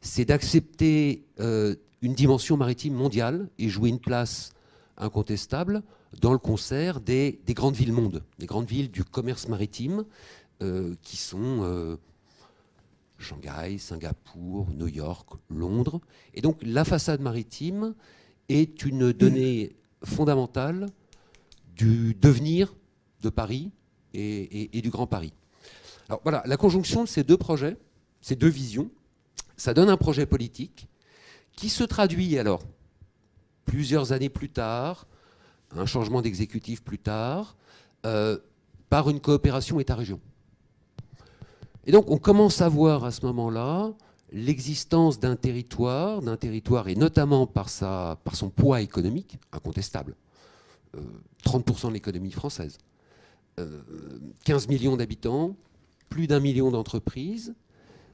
H: c'est d'accepter euh, une dimension maritime mondiale et jouer une place incontestable dans le concert des, grandes villes monde, des grandes villes du commerce maritime, euh, qui sont Shanghai, Singapour, New York, Londres. Et donc la façade maritime est une donnée fondamentale du devenir de Paris et, du Grand Paris. Alors voilà, la conjonction de ces deux projets, ces deux visions, ça donne un projet politique qui se traduit alors plusieurs années plus tard, un changement d'exécutif plus tard, euh, par une coopération État-région. Et donc on commence à voir à ce moment-là l'existence d'un territoire, d'un territoire et notamment par, son poids économique, incontestable, 30% euh, de l'économie française, 15 euh, millions d'habitants, plus d'un million d'entreprises,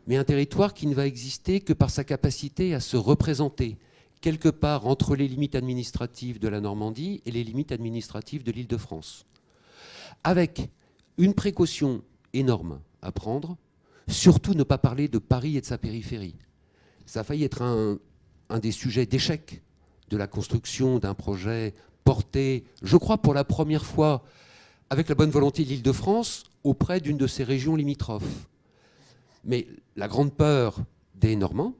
H: mais un territoire qui ne va exister que par sa capacité à se représenter quelque part entre les limites administratives de la Normandie et les limites administratives de l'île de France. Avec une précaution énorme à prendre, surtout ne pas parler de Paris et de sa périphérie. Ça a failli être un, des sujets d'échec de la construction d'un projet porté, je crois pour la première fois, avec la bonne volonté de l'Île-de-France, auprès d'une de ces régions limitrophes. Mais la grande peur des Normands,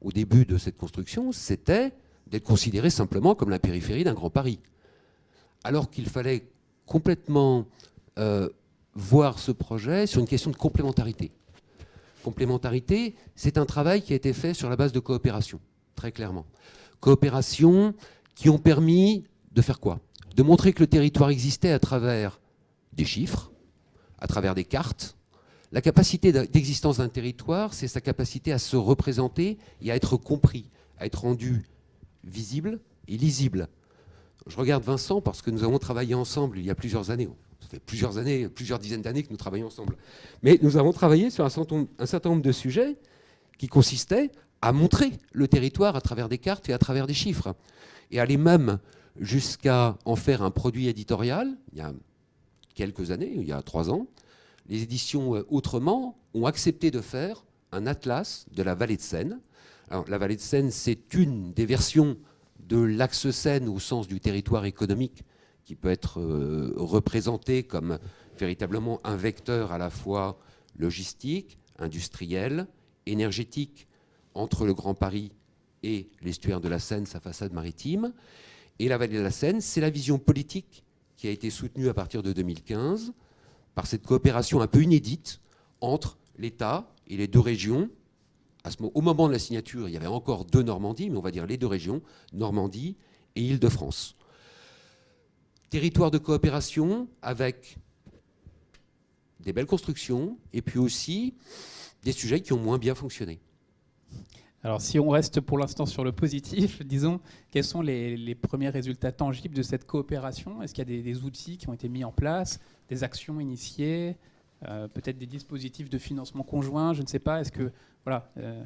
H: au début de cette construction, c'était d'être considéré simplement comme la périphérie d'un grand Paris. Alors qu'il fallait complètement euh, voir ce projet sur une question de complémentarité. Complémentarité, c'est un travail qui a été fait sur la base de coopération, très clairement. Coopération qui ont permis de faire quoi? De montrer que le territoire existait à travers des chiffres, à travers des cartes. La capacité d'existence d'un territoire, c'est sa capacité à se représenter et à être compris, à être rendu visible et lisible. Je regarde Vincent parce que nous avons travaillé ensemble il y a plusieurs années, ça fait plusieurs années, plusieurs dizaines d'années que nous travaillons ensemble. Mais nous avons travaillé sur un certain nombre de sujets qui consistaient à montrer le territoire à travers des cartes et à travers des chiffres. Et aller même jusqu'à en faire un produit éditorial, il y a quelques années, il y a trois ans, les éditions euh, Autrement ont accepté de faire un atlas de la vallée de Seine. La vallée de Seine, c'est une des versions de l'axe Seine au sens du territoire économique qui peut être euh, représenté comme véritablement un vecteur à la fois logistique, industriel, énergétique entre le Grand Paris et l'estuaire de la Seine, sa façade maritime. Et la vallée de la Seine, c'est la vision politique qui a été soutenue à partir de 2015 par cette coopération un peu inédite entre l'État et les deux régions. au moment de la signature, il y avait encore deux Normandies, mais on va dire les deux régions, Normandie et Île-de-France territoire de coopération avec des belles constructions et puis aussi des sujets qui ont moins bien fonctionné.
D: Alors si on reste pour l'instant sur le positif, disons, quels sont les, premiers résultats tangibles de cette coopération? Est-ce qu'il y a des, outils qui ont été mis en place, des actions initiées, euh, peut-être des dispositifs de financement conjoint, je ne sais pas. Est-ce que voilà euh,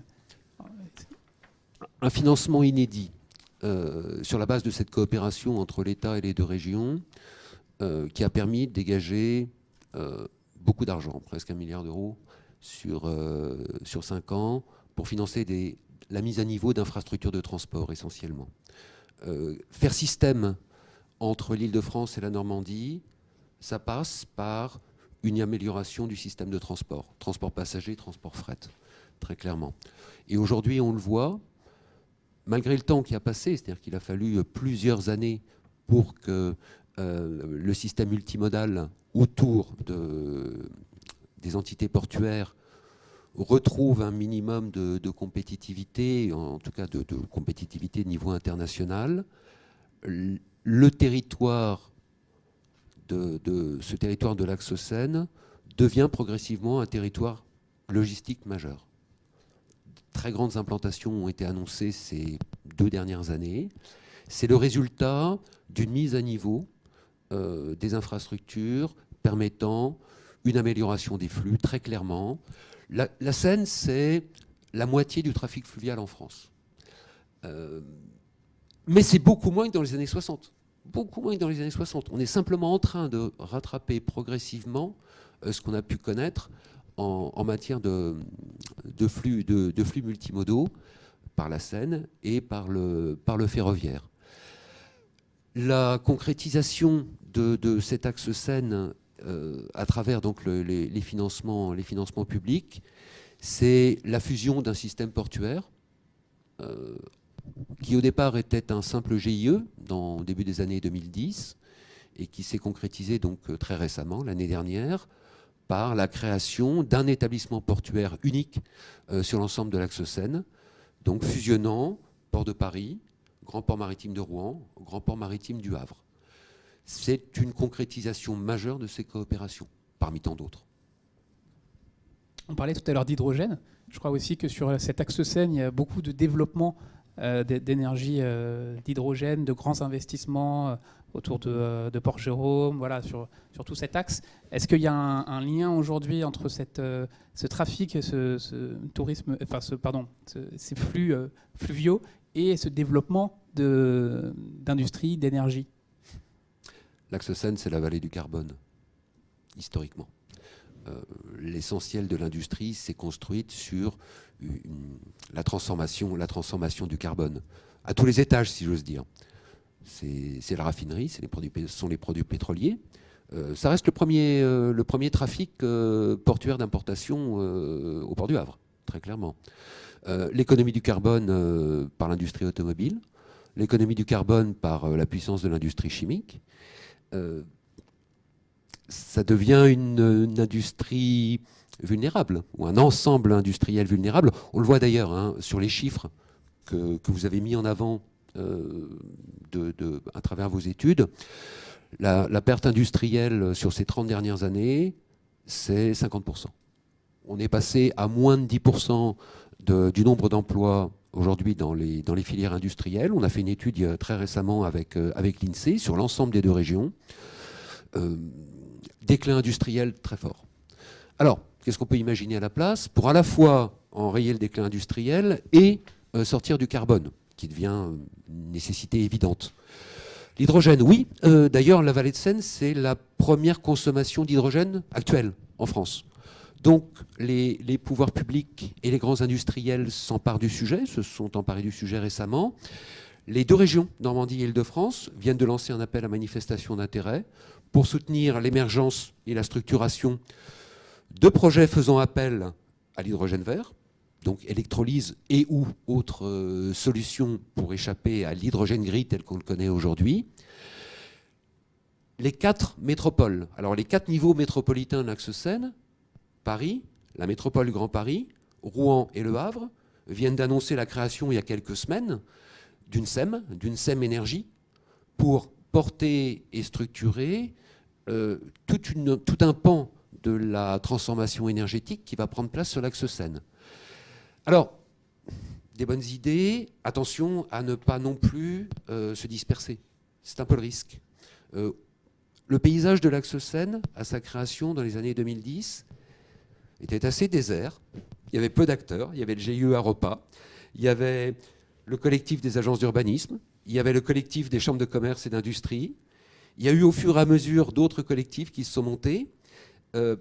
H: un financement inédit euh, sur la base de cette coopération entre l'État et les deux régions, qui a permis de dégager beaucoup d'argent, presque un milliard d'euros sur, sur cinq ans, pour financer la mise à niveau d'infrastructures de transport essentiellement. faire système entre l'île de France et la Normandie, ça passe par une amélioration du système de transport, transport passager, transport fret, très clairement. Et aujourd'hui, on le voit, malgré le temps qui a passé, c'est-à-dire qu'il a fallu euh, plusieurs années pour que euh, le système multimodal autour des entités portuaires retrouve un minimum de, compétitivité, en tout cas de, de, compétitivité niveau international. Le territoire de, ce territoire de l'axe Seine devient progressivement un territoire logistique majeur. Très grandes implantations ont été annoncées ces deux dernières années. C'est le résultat d'une mise à niveau euh, des infrastructures permettant une amélioration des flux, très clairement. La, Seine, c'est la moitié du trafic fluvial en France. Euh, mais c'est beaucoup moins que dans les années 60 beaucoup moins que dans les années 60. On est simplement en train de rattraper progressivement euh, ce qu'on a pu connaître en, matière de, flux, multimodaux par la Seine et par le, ferroviaire. La concrétisation de, cet axe Seine à travers les, financements, publics, c'est la fusion d'un système portuaire euh, qui au départ était un simple GIE dans début des années 2010 et qui s'est concrétisé donc euh, très récemment, l'année dernière, par la création d'un établissement portuaire unique euh, sur l'ensemble de l'axe Seine, donc fusionnant Port de Paris, Grand Port Maritime de Rouen, Grand Port Maritime du Havre. C'est une concrétisation majeure de ces coopérations, parmi tant d'autres.
D: On parlait tout à l'heure d'hydrogène. Je crois aussi que sur cet axe Seine, il y a beaucoup de développement euh, d'énergie euh, d'hydrogène, de grands investissements euh, autour de, Port-Jérôme, voilà, sur, sur, tout cet axe. Est-ce qu'il y a un, lien aujourd'hui entre ce trafic, ce, ce tourisme, enfin, ce, pardon, ces flux fluviaux et ce développement d'industrie, d'énergie?
H: L'axe Seine, c'est la vallée du carbone, historiquement. L'essentiel de l'industrie s'est construite sur la, transformation, du carbone, à tous les étages, si j'ose dire. C'est la raffinerie, ce sont les produits pétroliers. Euh, ça reste le premier, euh, trafic euh, portuaire d'importation au port du Havre, très clairement. L'économie du carbone par l'industrie automobile, l'économie du carbone par la puissance de l'industrie chimique. Ça devient une industrie vulnérable, ou un ensemble industriel vulnérable. On le voit d'ailleurs hein, sur les chiffres que, vous avez mis en avant euh, à travers vos études. La, perte industrielle sur ces 30 dernières années, c'est 50%. On est passé à moins de 10% du nombre d'emplois aujourd'hui dans les, filières industrielles. On a fait une étude très récemment avec, euh, avec l'INSEE sur l'ensemble des deux régions. Euh, déclin industriel très fort. Alors, qu'est-ce qu'on peut imaginer à la place pour à la fois enrayer le déclin industriel et euh, sortir du carbone, qui devient une nécessité évidente? L'hydrogène, oui. D'ailleurs, la vallée de Seine, c'est la première consommation d'hydrogène actuelle en France. Donc, les, pouvoirs publics et les grands industriels s'emparent du sujet, se sont emparés du sujet récemment. Les deux régions, Normandie et Île-de-France, viennent de lancer un appel à manifestation d'intérêt pour soutenir l'émergence et la structuration deux projets faisant appel à l'hydrogène vert, donc électrolyse et ou autres euh, solutions pour échapper à l'hydrogène gris tel qu'on le connaît aujourd'hui. Les quatre métropoles, alors les quatre niveaux métropolitains de l'axe Seine, Paris, la métropole Grand Paris, Rouen et Le Havre, viennent d'annoncer la création il y a quelques semaines d'une SEM, d'une SEM énergie, pour porter et structurer euh, tout un pan de la transformation énergétique qui va prendre place sur l'axe Seine. Alors, des bonnes idées, attention à ne pas non plus euh, se disperser. C'est un peu le risque. Euh, le paysage de l'axe Seine, à sa création dans les années 2010, était assez désert. Il y avait peu d'acteurs. Il y avait le GIE Aropa, il y avait le collectif des agences d'urbanisme, il y avait le collectif des chambres de commerce et d'industrie. Il y a eu au fur et à mesure d'autres collectifs qui se sont montés. Euh,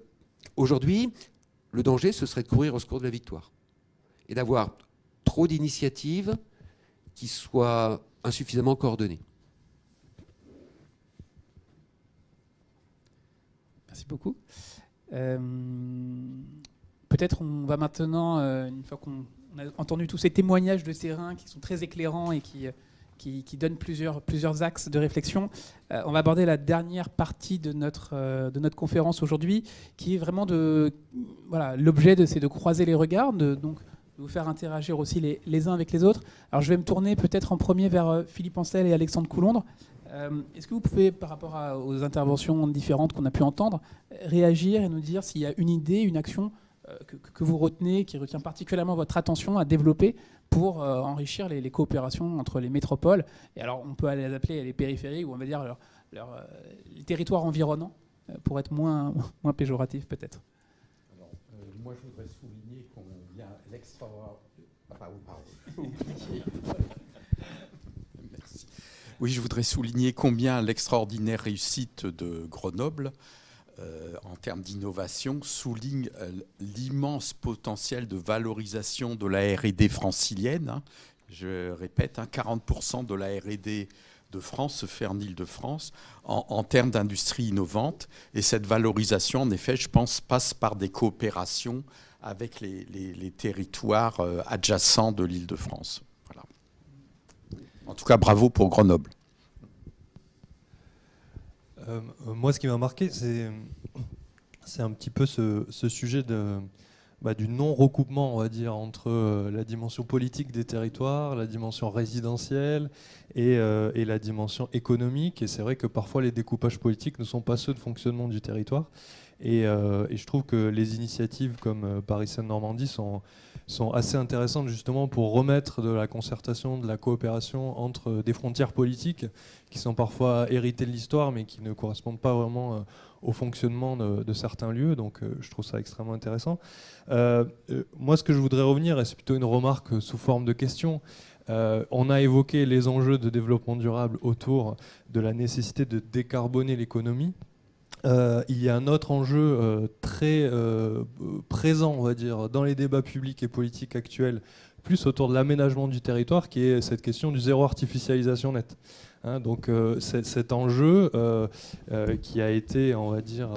H: aujourd'hui, le danger, ce serait de courir au secours de la victoire et d'avoir trop d'initiatives qui soient insuffisamment coordonnées.
D: Merci beaucoup. Euh, peut-être on va maintenant, euh, une fois qu'on a entendu tous ces témoignages de Sérin qui sont très éclairants et qui qui, donne plusieurs, plusieurs axes de réflexion. Euh, on va aborder la dernière partie de notre, euh, de notre conférence aujourd'hui, qui est vraiment de... Voilà, l'objet, c'est de croiser les regards, de, donc vous faire interagir aussi les, les, uns avec les autres. Alors je vais me tourner peut-être en premier vers Philippe Ancel et Alexandre Coulondre. Est-ce que vous pouvez, par rapport aux interventions différentes qu'on a pu entendre, réagir et nous dire s'il y a une idée, une action que, que, vous retenez, qui retient particulièrement votre attention à développer pour enrichir les, les, coopérations entre les métropoles? Et alors on peut les appeler les périphéries ou on va dire leur, leur, les territoires environnants pour être moins, moins péjoratif peut-être.
B: Euh, moi, je voudrais souligner combien l'extraordinaire. Ah. Oui, je voudrais souligner combien l'extraordinaire réussite de Grenoble euh, en termes d'innovation souligne euh, l'immense potentiel de valorisation de la R&D francilienne. Hein. Je répète, hein, 40% de la R&D de France se fait en Ile-de-France en, termes d'industrie innovante. Et cette valorisation, en effet, je pense, passe par des coopérations avec les, territoires euh, adjacents de l'Île-de-France. En tout cas, bravo pour Grenoble.
C: Euh, moi, ce qui m'a marqué, c'est un petit peu ce, sujet bah, du non-recoupement, on va dire, entre euh, la dimension politique des territoires, la dimension résidentielle euh, et la dimension économique. Et c'est vrai que parfois les découpages politiques ne sont pas ceux de fonctionnement du territoire. Et, euh, et je trouve que les initiatives comme Paris Seine-Normandie sont, assez intéressantes justement pour remettre de la concertation, de la coopération entre des frontières politiques qui sont parfois héritées de l'histoire mais qui ne correspondent pas vraiment au fonctionnement de, certains lieux. Donc euh, je trouve ça extrêmement intéressant. Euh, euh, moi, ce que je voudrais revenir, et c'est plutôt une remarque sous forme de question, on a évoqué les enjeux de développement durable autour de la nécessité de décarboner l'économie. Il y a un autre enjeu très présent, on va dire, dans les débats publics et politiques actuels, plus autour de l'aménagement du territoire, qui est cette question du zéro artificialisation nette. Hein, donc euh, cet enjeu euh, euh, qui a été, on va dire,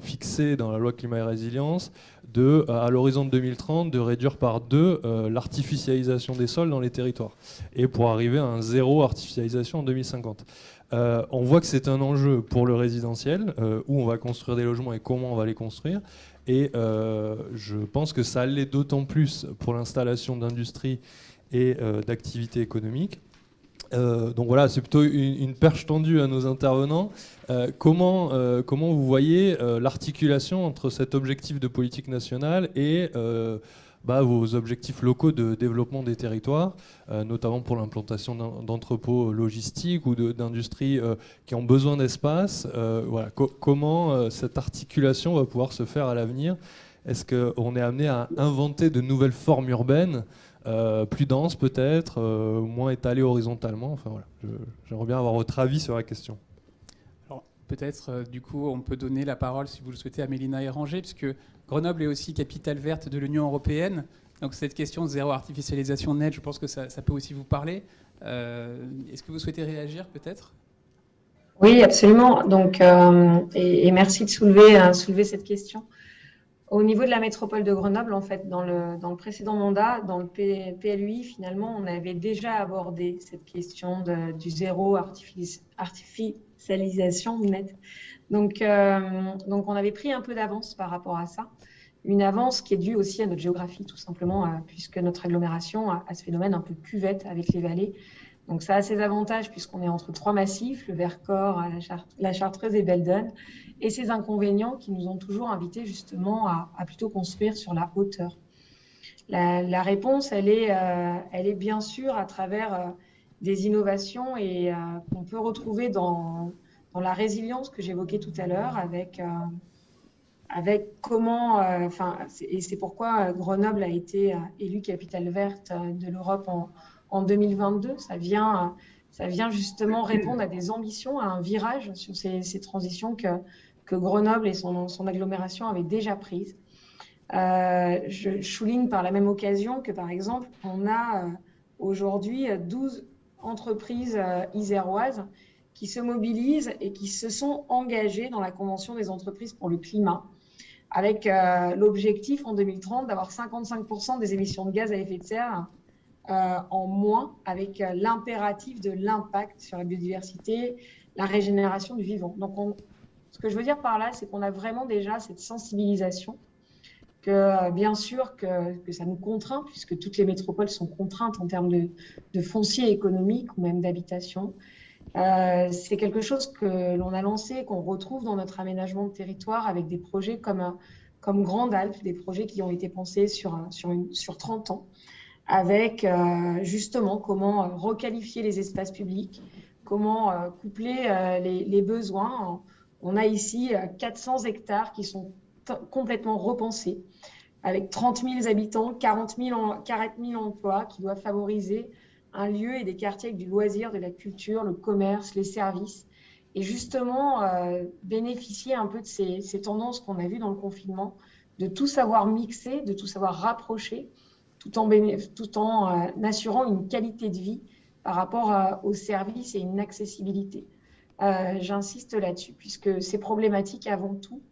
C: fixé dans la loi climat et résilience, de, à l'horizon de 2030, de réduire par deux l'artificialisation des sols dans les territoires, et pour arriver à un zéro artificialisation en 2050. On voit que c'est un enjeu pour le résidentiel, où on va construire des logements et comment on va les construire. Et je pense que ça l'est d'autant plus pour l'installation d'industries et d'activités économiques. Euh, donc voilà, c'est plutôt une, perche tendue à nos intervenants. Euh, euh, comment vous voyez l'articulation entre cet objectif de politique nationale et bah, vos objectifs locaux de développement des territoires, notamment pour l'implantation d'entrepôts logistiques ou d'industries qui ont besoin d'espace voilà. comment cette articulation va pouvoir se faire à l'avenir? Est-ce qu'on est amené à inventer de nouvelles formes urbaines euh, plus dense peut-être, euh, moins étalé horizontalement? Enfin voilà, j'aimerais bien avoir votre avis sur la question.
D: Peut-être euh, du coup on peut donner la parole si vous le souhaitez à Mélina Éranger, puisque Grenoble est aussi capitale verte de l'Union européenne. Donc cette question de zéro artificialisation nette, je pense que ça, peut aussi vous parler. Est-ce que vous souhaitez réagir peut-être?
E: Oui, absolument. Donc, et, merci de soulever, soulever cette question. Au niveau de la métropole de Grenoble, en fait, dans le, dans le précédent mandat, dans le PLUI, finalement, on avait déjà abordé cette question du zéro artificialisation nette. Donc, euh, donc, on avait pris un peu d'avance par rapport à ça. Une avance qui est due aussi à notre géographie, tout simplement, euh, puisque notre agglomération a, ce phénomène un peu cuvette avec les vallées. Donc, ça a ses avantages puisqu'on est entre trois massifs, le Vercors, la, Chartreuse et Beldon et ces inconvénients qui nous ont toujours invités justement à, plutôt construire sur la hauteur. La, réponse, elle est, euh, elle est bien sûr à travers des innovations et euh, qu'on peut retrouver dans, dans, la résilience que j'évoquais tout à l'heure avec, avec comment, enfin, et c'est pourquoi Grenoble a été élue capitale verte de l'Europe en, en 2022. Ça vient ça vient justement répondre à des ambitions, à un virage sur ces, ces transitions que, que Grenoble et son, agglomération avaient déjà prises. Euh, je souligne par la même occasion que, par exemple, on a euh, aujourd'hui 12 entreprises euh, iséroises qui se mobilisent et qui se sont engagées dans la Convention des entreprises pour le climat, avec l'objectif en 2030 d'avoir 55% des émissions de gaz à effet de serre en moins, avec l'impératif de l'impact sur la biodiversité, la régénération du vivant. Donc on, ce que je veux dire par là, c'est qu'on a vraiment déjà cette sensibilisation que bien sûr que, ça nous contraint, puisque toutes les métropoles sont contraintes en termes de, foncier économique ou même d'habitation. Euh, c'est quelque chose que l'on a lancé, qu'on retrouve dans notre aménagement de territoire avec des projets comme, comme Grande Alpe, des projets qui ont été pensés sur, sur, une, sur 30 ans, avec euh, justement comment requalifier les espaces publics, comment euh, coupler euh, les, besoins. On a ici 400 hectares qui sont complètement repensés, avec 30 000 habitants, 40 000, 40 000 emplois qui doivent favoriser un lieu et des quartiers avec du loisir, de la culture, le commerce, les services, et justement euh, bénéficier un peu de ces, ces tendances qu'on a vues dans le confinement, de tout savoir mixer, de tout savoir rapprocher, tout en, tout en euh, assurant une qualité de vie par rapport euh, aux services et une accessibilité. J'insiste là-dessus, puisque ces problématiques, avant tout,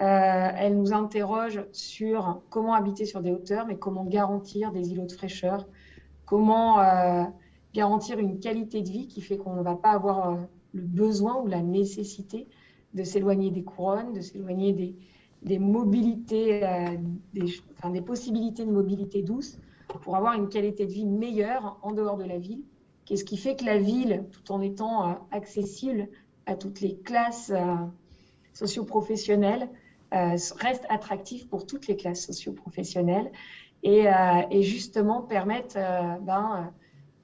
E: euh, elles nous interrogent sur comment habiter sur des hauteurs, mais comment garantir des îlots de fraîcheur, comment euh, garantir une qualité de vie qui fait qu'on ne va pas avoir euh, le besoin ou la nécessité de s'éloigner des couronnes, de s'éloigner des, mobilités, des, des, possibilités de mobilité douce pour avoir une qualité de vie meilleure en dehors de la ville. Qu'est-ce qui fait que la ville, tout en étant accessible à toutes les classes socio-professionnelles, reste attractive pour toutes les classes socio-professionnelles et, euh, et justement permettent euh, ben,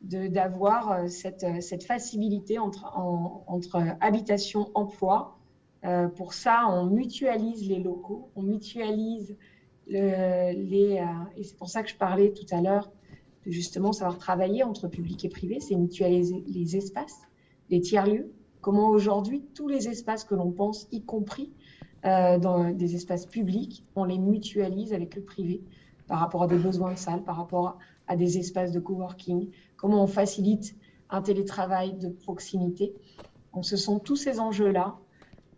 E: d'avoir euh, cette, facilité entre, en, entre habitation, emploi. pour ça, on mutualise les locaux, on mutualise le, les... et c'est pour ça que je parlais tout à l'heure de justement savoir travailler entre public et privé, c'est mutualiser les espaces, les tiers-lieux. Comment aujourd'hui, tous les espaces que l'on pense, y compris euh, dans des espaces publics, on les mutualise avec le privé par rapport à des besoins de salle, par rapport à des espaces de coworking, comment on facilite un télétravail de proximité. Donc, ce sont tous ces enjeux-là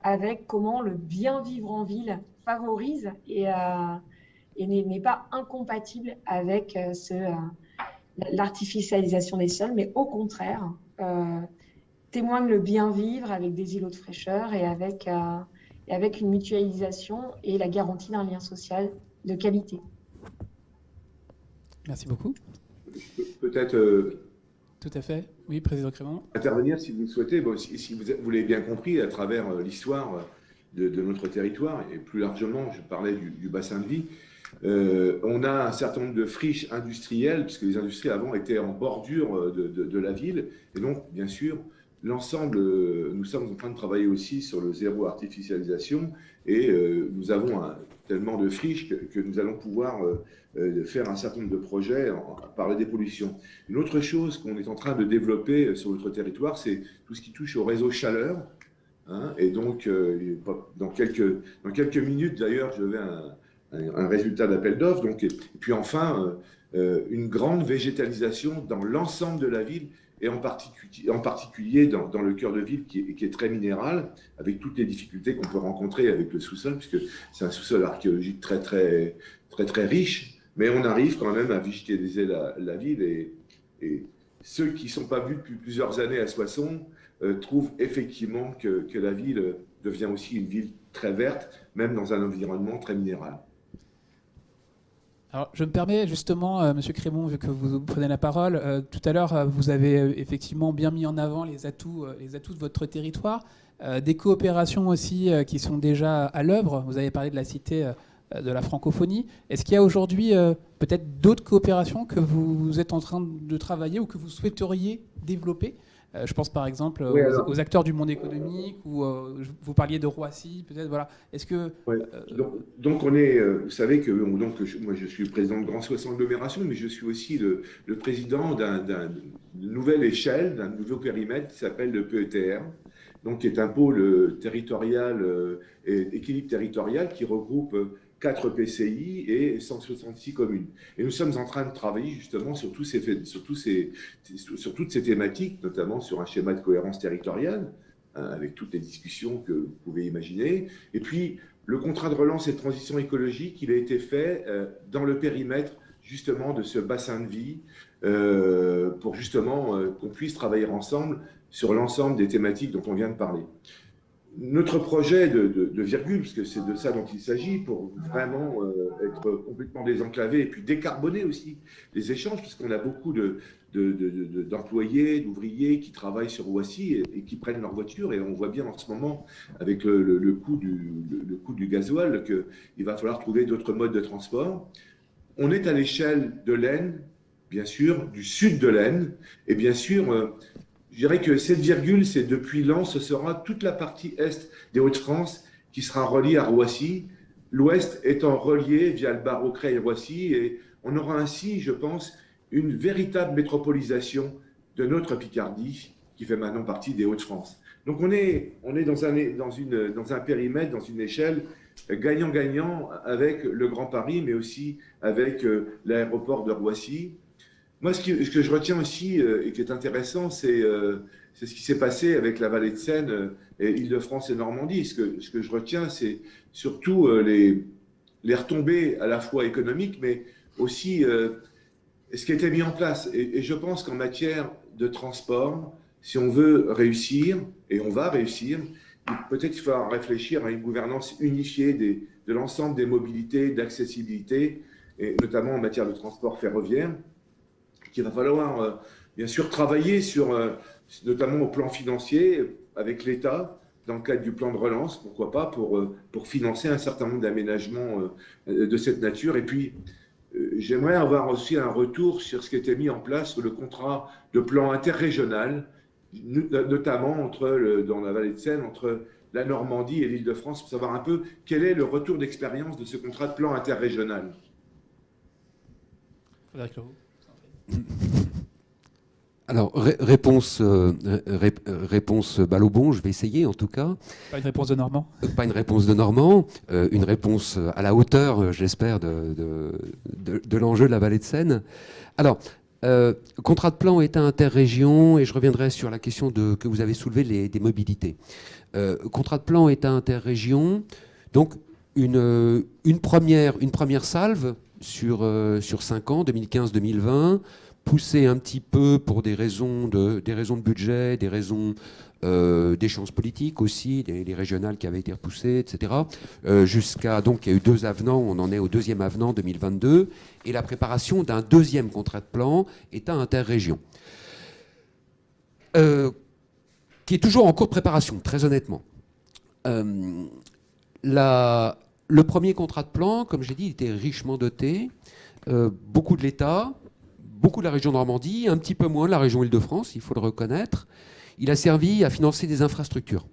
E: avec comment le bien vivre en ville favorise et, euh, n'est pas incompatible avec euh, l'artificialisation des sols, mais au contraire, témoigne le bien vivre avec des îlots de fraîcheur et avec, avec une mutualisation et la garantie d'un lien social de qualité.
D: Merci beaucoup.
F: Peut-être. Euh,
D: Tout à fait. Oui, Président Crément.
F: Intervenir si vous le souhaitez. Bon, si, si, vous, vous l'avez bien compris, à travers euh, l'histoire de, de, notre territoire, et plus largement, je parlais du, du bassin de vie, euh, on a un certain nombre de friches industrielles, puisque les industries avant étaient en bordure euh, de, de, de la ville. Et donc, bien sûr, l'ensemble, euh, nous sommes en train de travailler aussi sur le zéro artificialisation et euh, nous avons tellement de friches que, nous allons pouvoir euh, faire un certain nombre de projets en, par la dépollution. Une autre chose qu'on est en train de développer sur notre territoire, c'est tout ce qui touche au réseau chaleur. Hein, et donc, dans, quelques, minutes, d'ailleurs, je vais un, un, résultat d'appel d'offres. Et, et, puis enfin, une grande végétalisation dans l'ensemble de la ville et en particulier, dans, le cœur de ville qui est, très minéral, avec toutes les difficultés qu'on peut rencontrer avec le sous-sol, puisque c'est un sous-sol archéologique très, très, riche, mais on arrive quand même à végétaliser la, ville et, ceux qui ne sont pas vus depuis plusieurs années à Soissons euh, trouvent effectivement que la ville devient aussi une ville très verte, même dans un environnement très minéral.
D: Alors, je me permets justement, euh, Monsieur Crémont, vu que vous prenez la parole, euh, tout à l'heure, euh, vous avez effectivement bien mis en avant les atouts, les atouts de votre territoire, des coopérations aussi qui sont déjà à l'œuvre. Vous avez parlé de la cité de la francophonie. Est-ce qu'il y a aujourd'hui peut-être d'autres coopérations que vous êtes en train de travailler ou que vous souhaiteriez développer? Je pense par exemple oui, aux, aux, acteurs du monde économique ou euh, vous parliez de Roissy, peut-être. Voilà. Est-ce que
F: euh, donc, donc, on est, euh, vous savez que donc je, moi je suis le président de Grand Soissons Agglomération, mais je suis aussi le, le président d'une nouvelle échelle, d'un nouveau périmètre qui s'appelle le PETR, donc qui est un pôle territorial et équilibre territorial qui regroupe 4 PCI et 166 communes. Et nous sommes en train de travailler justement sur, tous ces, sur, tous ces, sur toutes ces thématiques, notamment sur un schéma de cohérence territoriale, hein, avec toutes les discussions que vous pouvez imaginer. Et puis, le contrat de relance et de transition écologique, il a été fait euh, dans le périmètre justement de ce bassin de vie, euh, pour justement euh, qu'on puisse travailler ensemble sur l'ensemble des thématiques dont on vient de parler notre projet de, virgule, parce que c'est de ça dont il s'agit, pour vraiment euh, être complètement désenclavé et puis décarboner aussi les échanges, puisqu'on a beaucoup d'employés, d'ouvriers qui travaillent sur Roissy et, qui prennent leur voiture. Et on voit bien en ce moment, avec le, coût, du, le, coût du gasoil, qu'il va falloir trouver d'autres modes de transport. On est à l'échelle de l'Aisne, bien sûr, du sud de l'Aisne, et bien sûr, euh, je dirais que cette virgule, c'est depuis Lens, ce sera toute la partie est des Hauts-de-France qui sera reliée à Roissy, l'ouest étant relié via le barreau Creil-Roissy, et on aura ainsi, je pense, une véritable métropolisation de notre Picardie, qui fait maintenant partie des Hauts-de-France. Donc on est, on est dans, un, dans, une, dans un périmètre, dans une échelle gagnant-gagnant avec le Grand Paris, mais aussi avec euh, l'aéroport de Roissy, moi, ce, que je retiens aussi euh, et qui est intéressant, euh, c'est ce qui s'est passé avec la vallée de Seine euh, et Île-de-France et Normandie. Ce que, je retiens, c'est surtout les, les retombées à la fois économiques, mais aussi ce qui a été mis en place. Et, je pense qu'en matière de transport, si on veut réussir, et on va réussir, peut-être qu'il faut réfléchir à une gouvernance unifiée de l'ensemble des mobilités, d'accessibilité, et notamment en matière de transport ferroviaire qu'il va falloir euh, bien sûr travailler sur, euh, notamment au plan financier, avec l'État, dans le cadre du plan de relance, pourquoi pas, pour, euh, pour financer un certain nombre d'aménagements de cette nature. Et puis, j'aimerais avoir aussi un retour sur ce qui été mis en place sur le contrat de plan interrégional, notamment entre dans la vallée de Seine, entre la Normandie et l'Île-de-France, pour savoir un peu quel est le retour d'expérience de ce contrat de plan interrégional.
H: Alors, réponse, euh, réponse balle au bon, je vais essayer en tout cas.
D: Pas une réponse de Normand?
H: Euh, Pas une réponse de Normand, euh, une réponse à la hauteur, j'espère, de, de, l'enjeu de la vallée de Seine. Alors, contrat de plan État interrégion, et je reviendrai sur la question de, que vous avez soulevée les, des mobilités. contrat de plan État interrégion, donc une, une, première, une première salve sur, euh, sur 5 ans, 2015-2020, poussé un petit peu pour des raisons de, des raisons de budget, des raisons euh, d'échéances politiques aussi, les, régionales qui avaient été repoussées, etc. Euh, jusqu'à, donc il y a eu deux avenants, on en est au deuxième avenant 2022, et la préparation d'un deuxième contrat de plan État interrégion. Euh, qui est toujours en cours de préparation, très honnêtement. la, le premier contrat de plan, comme j'ai dit, était richement doté. Euh, beaucoup de l'État, beaucoup de la région Normandie, un petit peu moins de la région Île-de-France, il faut le reconnaître. Il a servi à financer des infrastructures,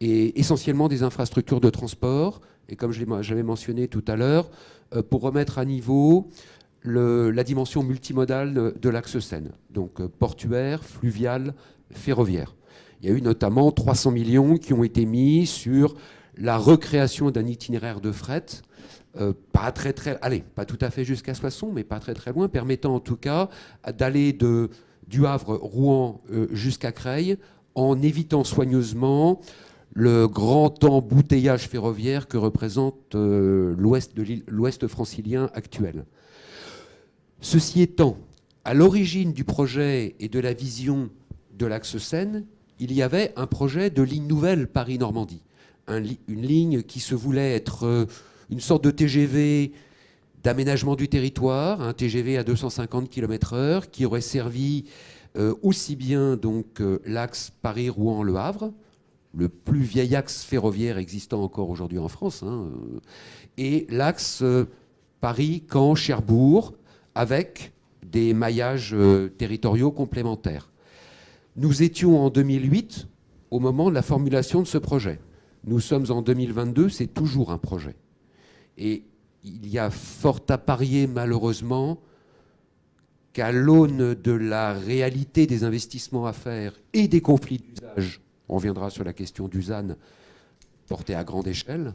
H: et essentiellement des infrastructures de transport, et comme j'avais mentionné tout à l'heure, euh, pour remettre à niveau la dimension multimodale de, l'axe Seine, donc euh, portuaire, fluvial, ferroviaire. Il y a eu notamment 300 millions qui ont été mis sur la recréation d'un itinéraire de fret, euh, pas très très, allez, pas tout à fait jusqu'à Soissons, mais pas très très loin, permettant en tout cas d'aller de du Havre, Rouen euh, jusqu'à Creil, en évitant soigneusement le grand embouteillage ferroviaire que représente euh, l'ouest francilien actuel. Ceci étant, à l'origine du projet et de la vision de l'axe Seine, il y avait un projet de ligne nouvelle Paris-Normandie une ligne qui se voulait être euh, une sorte de TGV d'aménagement du territoire, un TGV à 250 km/h qui aurait servi euh, aussi bien donc euh, l'axe Paris-Rouen-Le Havre, le plus vieil axe ferroviaire existant encore aujourd'hui en France, hein, et l'axe Paris-Caen-Cherbourg avec des maillages territoriaux complémentaires. Nous étions en 2008 au moment de la formulation de ce projet. Nous sommes en 2022, c'est toujours un projet. Et il y a fort à parier, malheureusement, qu'à l'aune de la réalité des investissements à faire et des conflits d'usage, on reviendra sur la question d'Usan portée à grande échelle,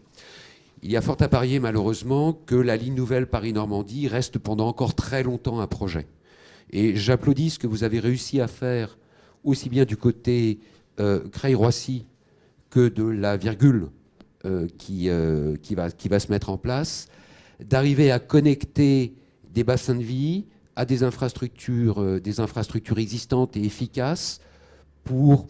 H: il y a fort à parier, malheureusement, que la ligne nouvelle Paris-Normandie reste pendant encore très longtemps un projet. Et j'applaudis ce que vous avez réussi à faire, aussi bien du côté euh, Creil-Roissy de la virgule euh, qui, euh, qui, va, qui va se mettre en place, d'arriver à connecter des bassins de vie à des infrastructures, euh, des infrastructures existantes et efficaces pour,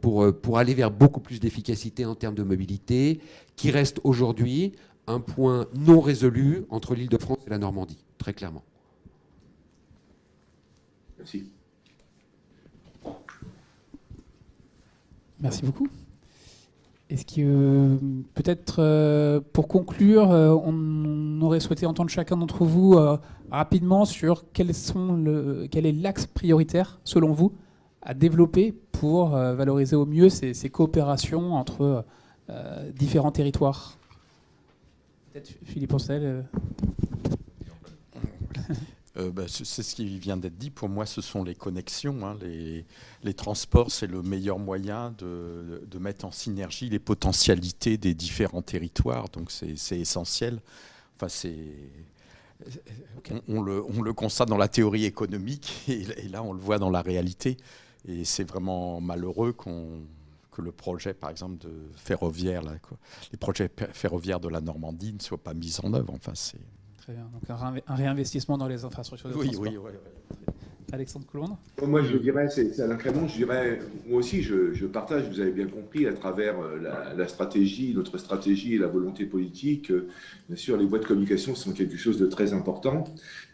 H: pour, pour aller vers beaucoup plus d'efficacité en termes de mobilité, qui reste aujourd'hui un point non résolu entre l'île de France et la Normandie, très clairement.
F: Merci.
D: Merci beaucoup. Est-ce que peut-être euh, pour conclure, euh, on aurait souhaité entendre chacun d'entre vous euh, rapidement sur quel est l'axe prioritaire selon vous à développer pour valoriser au mieux ces, ces coopérations entre différents territoires? Peut-être Philippe Ancel
B: Euh, bah, c'est ce qui vient d'être dit. Pour moi, ce sont les connexions. Hein. Les, transports, c'est le meilleur moyen de, mettre en synergie les potentialités des différents territoires. Donc, c'est essentiel. Enfin, c'est on, le, constate dans la théorie économique et, là, on le voit dans la réalité. Et c'est vraiment malheureux que le projet, par exemple, de ferroviaire, les projets ferroviaires de la Normandie ne soient pas mis en œuvre. Enfin, c'est
D: donc un, réinvestissement dans les infrastructures de
B: oui,
D: transport.
B: Oui, oui, oui.
D: Alexandre Coulondre
F: Moi, je dirais, c'est Alain Crémont, je dirais, moi aussi, je, partage, vous avez bien compris, à travers euh, la, stratégie, notre stratégie et la volonté politique, euh, bien sûr, les voies de communication sont quelque chose de très important.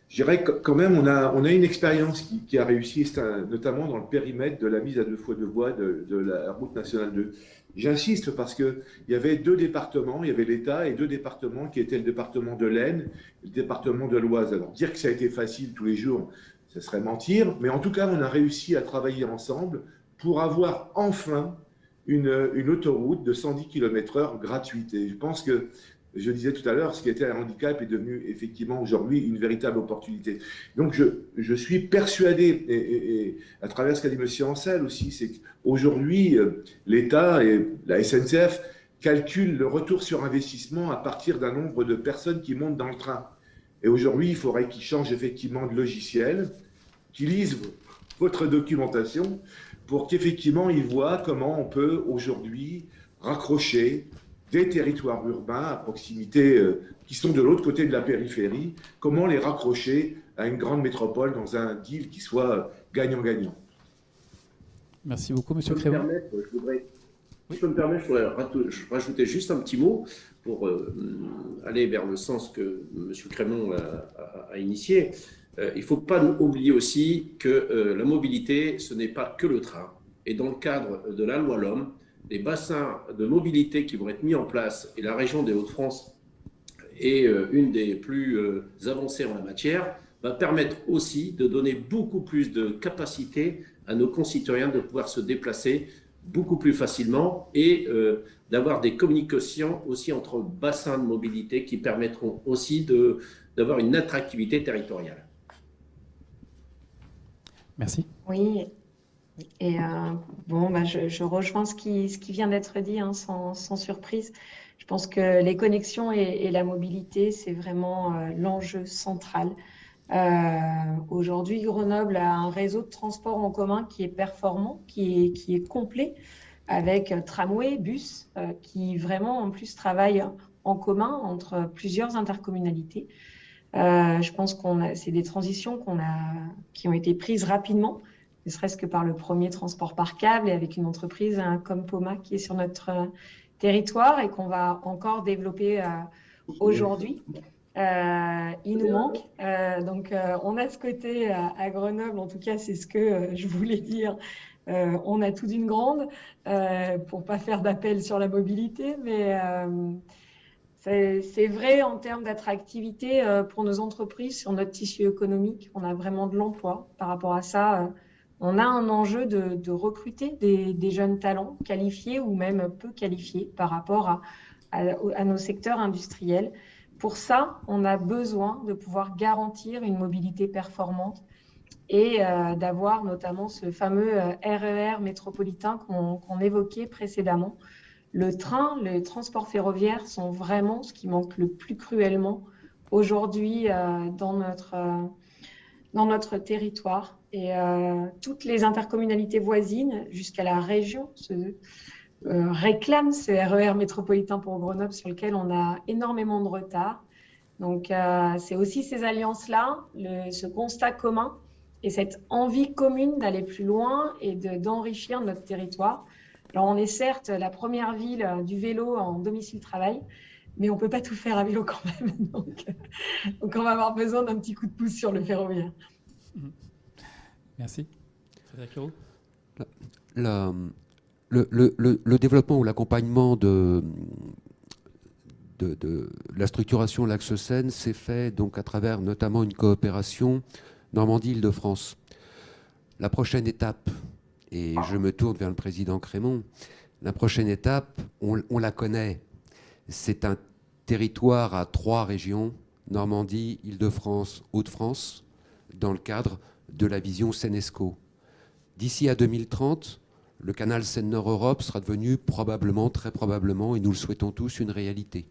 F: Je dirais quand même, on a, on a une expérience qui, a réussi, notamment dans le périmètre de la mise à deux fois deux voies de, de la route nationale 2. J'insiste parce qu'il y avait deux départements, il y avait l'État et deux départements qui étaient le département de l'Aisne et le département de l'Oise. Alors dire que ça a été facile tous les jours, ce serait mentir, mais en tout cas, on a réussi à travailler ensemble pour avoir enfin une, une autoroute de 110 km/h gratuite. Et je pense que je disais tout à l'heure, ce qui était un handicap est devenu effectivement aujourd'hui une véritable opportunité. Donc je, je suis persuadé, et, à travers ce qu'a dit M. Ancel aussi, c'est qu'aujourd'hui, euh, l'État et la SNCF calculent le retour sur investissement à partir d'un nombre de personnes qui montent dans le train. Et aujourd'hui, il faudrait qu'ils changent effectivement de logiciel, qu'ils lisent votre documentation pour qu'effectivement ils voient comment on peut aujourd'hui raccrocher des territoires urbains à proximité, euh, qui sont de l'autre côté de la périphérie, comment les raccrocher à une grande métropole dans un deal qui soit gagnant-gagnant.
D: Merci beaucoup, Monsieur Crémont.
G: Je voudrais, Si je me permettre, je voudrais rajouter juste un petit mot pour euh, aller vers le sens que M. Crémont a, initié. Euh, il ne faut pas oublier aussi que la mobilité, ce n'est pas que le train. Et dans le cadre de la loi L'Homme, les bassins de mobilité qui vont être mis en place, et la région des Hauts-de-France est euh, une des plus euh, avancées en la matière, va permettre aussi de donner beaucoup plus de capacité à nos concitoyens de pouvoir se déplacer beaucoup plus facilement et euh, d'avoir des communications aussi entre bassins de mobilité qui permettront aussi d'avoir une attractivité territoriale.
D: Merci.
E: Oui, et euh, bon, bah, je, rejoins ce qui, vient d'être dit, hein, sans, surprise. Je pense que les connexions et, la mobilité, c'est vraiment euh, l'enjeu central. Euh, Aujourd'hui, Grenoble a un réseau de transport en commun qui est performant, qui est, complet, avec tramway, bus, qui vraiment en plus travaillent en commun entre plusieurs intercommunalités. Je pense qu'on c'est des transitions qui ont été prises rapidement ne serait-ce que par le premier transport par câble et avec une entreprise comme Poma qui est sur notre euh, territoire et qu'on va encore développer euh, aujourd'hui. Euh, il nous manque. donc, on a ce côté à, Grenoble, en tout cas, c'est ce que je voulais dire. on a tout d'une grande, pour pas faire d'appel sur la mobilité, mais c'est vrai en termes d'attractivité pour nos entreprises, sur notre tissu économique. On a vraiment de l'emploi. Par rapport à ça, on a un enjeu de, recruter des, jeunes talents qualifiés ou même peu qualifiés par rapport à, nos secteurs industriels. Pour ça, on a besoin de pouvoir garantir une mobilité performante et euh, d'avoir notamment ce fameux RER euh, métropolitain qu'on évoquait précédemment. Le train, les transports ferroviaires sont vraiment ce qui manque le plus cruellement aujourd'hui euh, dans, dans notre territoire. Et euh, toutes les intercommunalités voisines, jusqu'à la région, euh, réclament ce RER métropolitain pour Grenoble sur lequel on a énormément de retard. Donc, euh, c'est aussi ces alliances-là, ce constat commun et cette envie commune d'aller plus loin et d'enrichir notre territoire Alors, on est certes la première ville du vélo en domicile-travail, mais on ne peut pas tout faire à vélo quand même. Donc, on va avoir besoin d'un petit coup de pouce sur le ferroviaire.
D: Merci. Leroux
H: le, le, développement ou l'accompagnement de, de, la structuration l'axe Seine s'est fait donc à travers notamment une coopération Normandie-Île-de-France. La prochaine étape, et je me tourne vers le président Crémont, la prochaine étape, on, on la connaît, c'est un territoire à trois régions, Normandie, Île-de-France, Hauts-de-France, dans le cadre de la vision Senesco. D'ici à 2030, le canal Seine-Nord-Europe sera devenu probablement, très probablement, et nous le souhaitons tous, une réalité.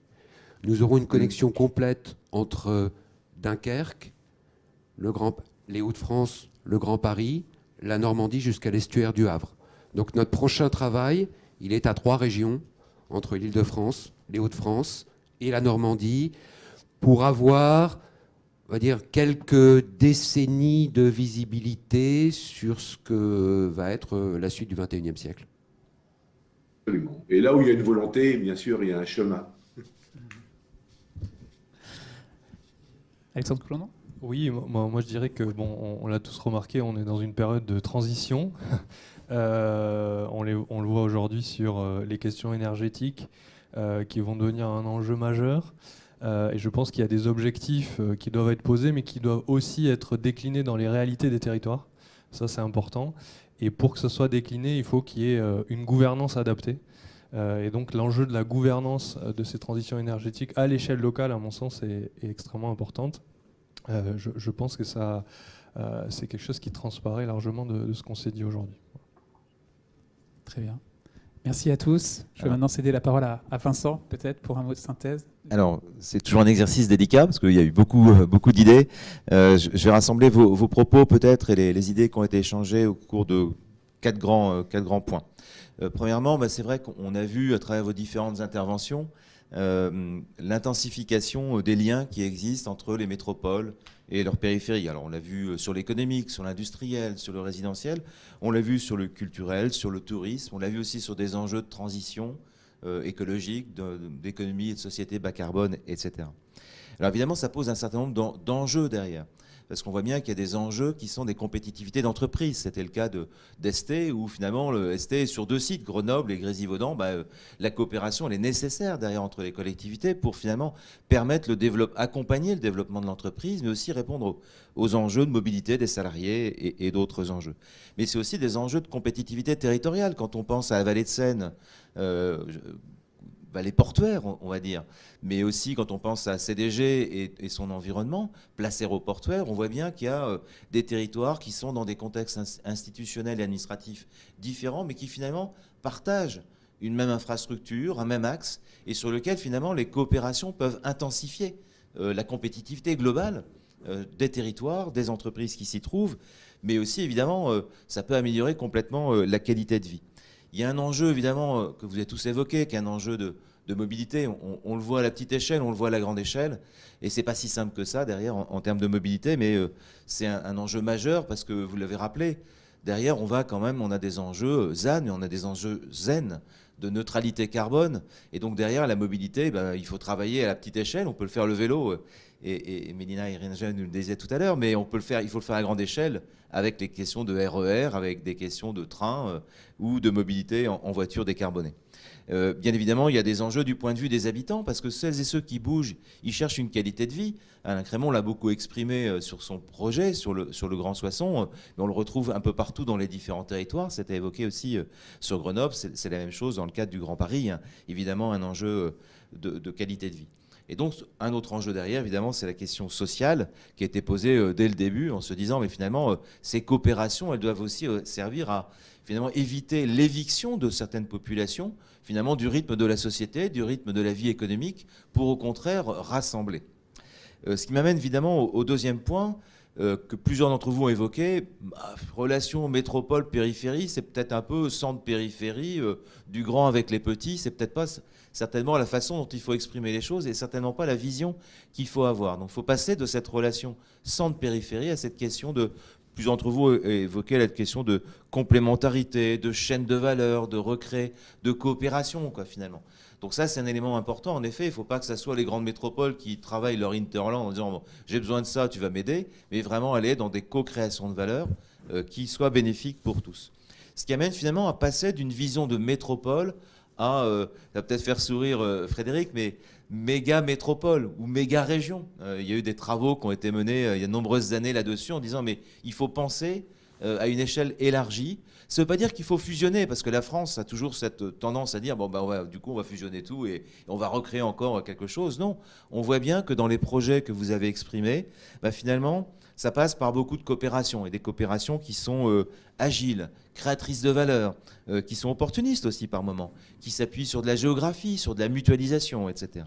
H: Nous aurons une connexion complète entre Dunkerque, les Hauts-de-France, le Grand Paris, la Normandie jusqu'à l'estuaire du Havre. Donc notre prochain travail, il est à trois régions, entre l'Île-de-France, les Hauts-de-France et la Normandie, pour avoir on va dire, quelques décennies de visibilité sur ce que va être la suite du XXIe siècle.
F: Absolument. Et là où il y a une volonté, bien sûr, il y a un chemin.
D: Alexandre Coulondon
C: Oui, moi, moi, je dirais que, bon, on, l'a tous remarqué, on est dans une période de transition. Euh, on, on, le voit aujourd'hui sur euh, les questions énergétiques euh, qui vont devenir un enjeu majeur. Euh, et je pense qu'il y a des objectifs euh, qui doivent être posés, mais qui doivent aussi être déclinés dans les réalités des territoires. Ça, c'est important. Et pour que ce soit décliné, il faut qu'il y ait euh, une gouvernance adaptée. et donc l'enjeu de la gouvernance de ces transitions énergétiques à l'échelle locale, à mon sens, est, extrêmement importante. Je, pense que ça, c'est quelque chose qui transparaît largement de, de ce qu'on s'est dit aujourd'hui.
D: Très bien. Merci à tous. Je vais maintenant céder la parole à, Vincent, peut-être, pour un mot de synthèse.
A: Alors, c'est toujours un exercice délicat, parce qu'il y a eu beaucoup, euh, beaucoup d'idées. Euh, je, vais rassembler vos, propos, peut-être, et les, idées qui ont été échangées au cours de quatre grands, euh, quatre grands points. premièrement, bah, c'est vrai qu'on a vu, à travers vos différentes interventions, l'intensification des liens qui existent entre les métropoles et leurs périphéries. Alors on l'a vu euh, sur l'économique, sur l'industriel, sur le résidentiel, on l'a vu sur le culturel, sur le tourisme, on l'a vu aussi sur des enjeux de transition euh, écologique, d'économie et de société bas carbone, etc. Alors évidemment, ça pose un certain nombre d'enjeux derrière parce qu'on voit bien qu'il y a des enjeux qui sont des compétitivités d'entreprise. C'était le cas d'Est, où finalement, le ST est sur deux sites, Grenoble et Grésivaudan. Bah, euh, la coopération, est nécessaire derrière entre les collectivités pour finalement permettre le développement, accompagner le développement de l'entreprise, mais aussi répondre aux, enjeux de mobilité des salariés et, d'autres enjeux. Mais c'est aussi des enjeux de compétitivité territoriale. Quand on pense à la vallée de Seine, euh, bah, les portuaires, on, va dire. Mais aussi, quand on pense à CDG et, son environnement, place aéroportuaire, on voit bien qu'il y a euh, des territoires qui sont dans des contextes institutionnels et administratifs différents, mais qui finalement partagent une même infrastructure, un même axe, et sur lequel finalement les coopérations peuvent intensifier euh, la compétitivité globale euh, des territoires, des entreprises qui s'y trouvent, mais aussi évidemment, ça peut améliorer complètement la qualité de vie. Il y a un enjeu, évidemment, euh, que vous avez tous évoqué, qui est un enjeu de, mobilité. On, le voit à la petite échelle, on le voit à la grande échelle. Et c'est pas si simple que ça, derrière, en, termes de mobilité, mais euh, c'est un, enjeu majeur parce que vous l'avez rappelé. Derrière, on va quand même, on a des enjeux euh, ZAN, mais on a des enjeux zen de neutralité carbone. Et donc derrière la mobilité, ben, il faut travailler à la petite échelle. On peut le faire le vélo et, et Mélina nous le disait tout à l'heure, mais on peut le faire, il faut le faire à grande échelle avec les questions de RER, e avec des questions de train euh, ou de mobilité en, voiture décarbonée. Euh, bien évidemment, il y a des enjeux du point de vue des habitants, parce que celles et ceux qui bougent, ils cherchent une qualité de vie. Alain Crémont l'a beaucoup exprimé euh, sur son projet, sur le, sur le Grand Soissons, mais on le retrouve un peu partout dans les différents territoires. C'était évoqué aussi sur Grenoble, c'est la même chose dans le cadre du Grand Paris, hein. évidemment un enjeu de qualité de vie. Et donc, un autre enjeu derrière, évidemment, c'est la question sociale qui a été posée euh, dès le début en se disant, mais finalement, euh, ces coopérations, elles doivent aussi euh, servir à finalement éviter l'éviction de certaines populations, finalement, du rythme de la société, du rythme de la vie économique, pour au contraire rassembler. ce qui m'amène évidemment au, deuxième point, que plusieurs d'entre vous ont évoqué, bah, relation métropole-périphérie, c'est peut-être un peu centre-périphérie, du grand avec les petits, c'est peut-être pas certainement la façon dont il faut exprimer les choses et certainement pas la vision qu'il faut avoir. Donc il faut passer de cette relation centre-périphérie à cette question de Plusieurs d'entre vous évoquaient la question de complémentarité, de chaîne de valeur, de recré, de coopération, quoi, finalement. Donc ça, c'est un élément important. En effet, il ne faut pas que ce soit les grandes métropoles qui travaillent leur interland en disant j'ai besoin de ça, tu vas m'aider, mais vraiment aller dans des co-créations de valeur euh, qui soient bénéfiques pour tous. Ce qui amène finalement à passer d'une vision de métropole à, euh, ça va peut-être faire sourire euh, Frédéric, mais méga métropole ou méga région. Euh, il y a eu des travaux qui ont été menés il y a de nombreuses années là-dessus en disant mais il faut penser à une échelle élargie. Ça ne veut pas dire qu'il faut fusionner, parce que la France a toujours cette tendance à dire bon, bah, du coup, on va fusionner tout et, on va recréer encore quelque chose. Non, on voit bien que dans les projets que vous avez exprimés, bah, finalement, ça passe par beaucoup de coopérations, et des coopérations qui sont euh, agiles, créatrices de valeur, euh, qui sont opportunistes aussi par moments, qui s'appuient sur de la géographie, sur de la mutualisation, etc.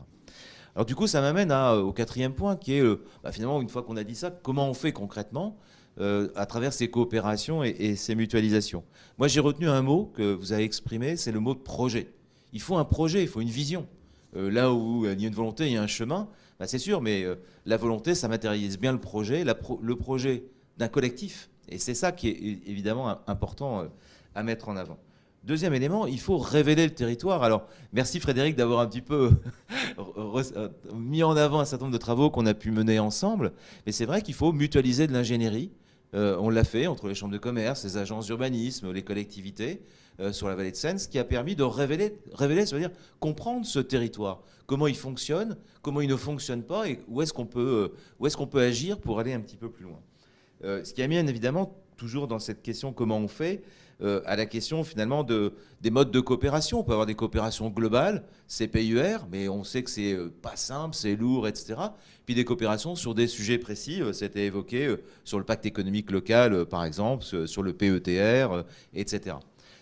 A: Alors du coup, ça m'amène euh, au quatrième point, qui est bah, finalement, une fois qu'on a dit ça, comment on fait concrètement à travers ces coopérations et, et ces mutualisations? Moi, j'ai retenu un mot que vous avez exprimé, c'est le mot de projet. Il faut un projet, il faut une vision. là où il y a une volonté, il y a un chemin. Bah, c'est sûr, mais euh, la volonté, ça matérialise bien le projet, le projet d'un collectif. Et c'est ça qui est évidemment important euh, à mettre en avant. Deuxième élément, il faut révéler le territoire. Alors, merci Frédéric d'avoir un petit peu euh, mis en avant un certain nombre de travaux qu'on a pu mener ensemble. Mais c'est vrai qu'il faut mutualiser de l'ingénierie. on l'a fait entre les chambres de commerce, les agences d'urbanisme, les collectivités. Euh, sur la vallée de Seine, ce qui a permis de révéler, révéler, ça veut dire comprendre ce territoire, comment il fonctionne, comment il ne fonctionne pas et où est-ce qu'on peut, euh, agir pour aller un petit peu plus loin. Euh, ce qui amène évidemment toujours dans cette question comment on fait, à la question finalement de, des modes de coopération. On peut avoir des coopérations globales, CPUR, mais on sait que c'est pas simple, c'est lourd, etc. Puis des coopérations sur des sujets précis, c'était évoqué sur le pacte économique local, par exemple, sur le PETR, etc.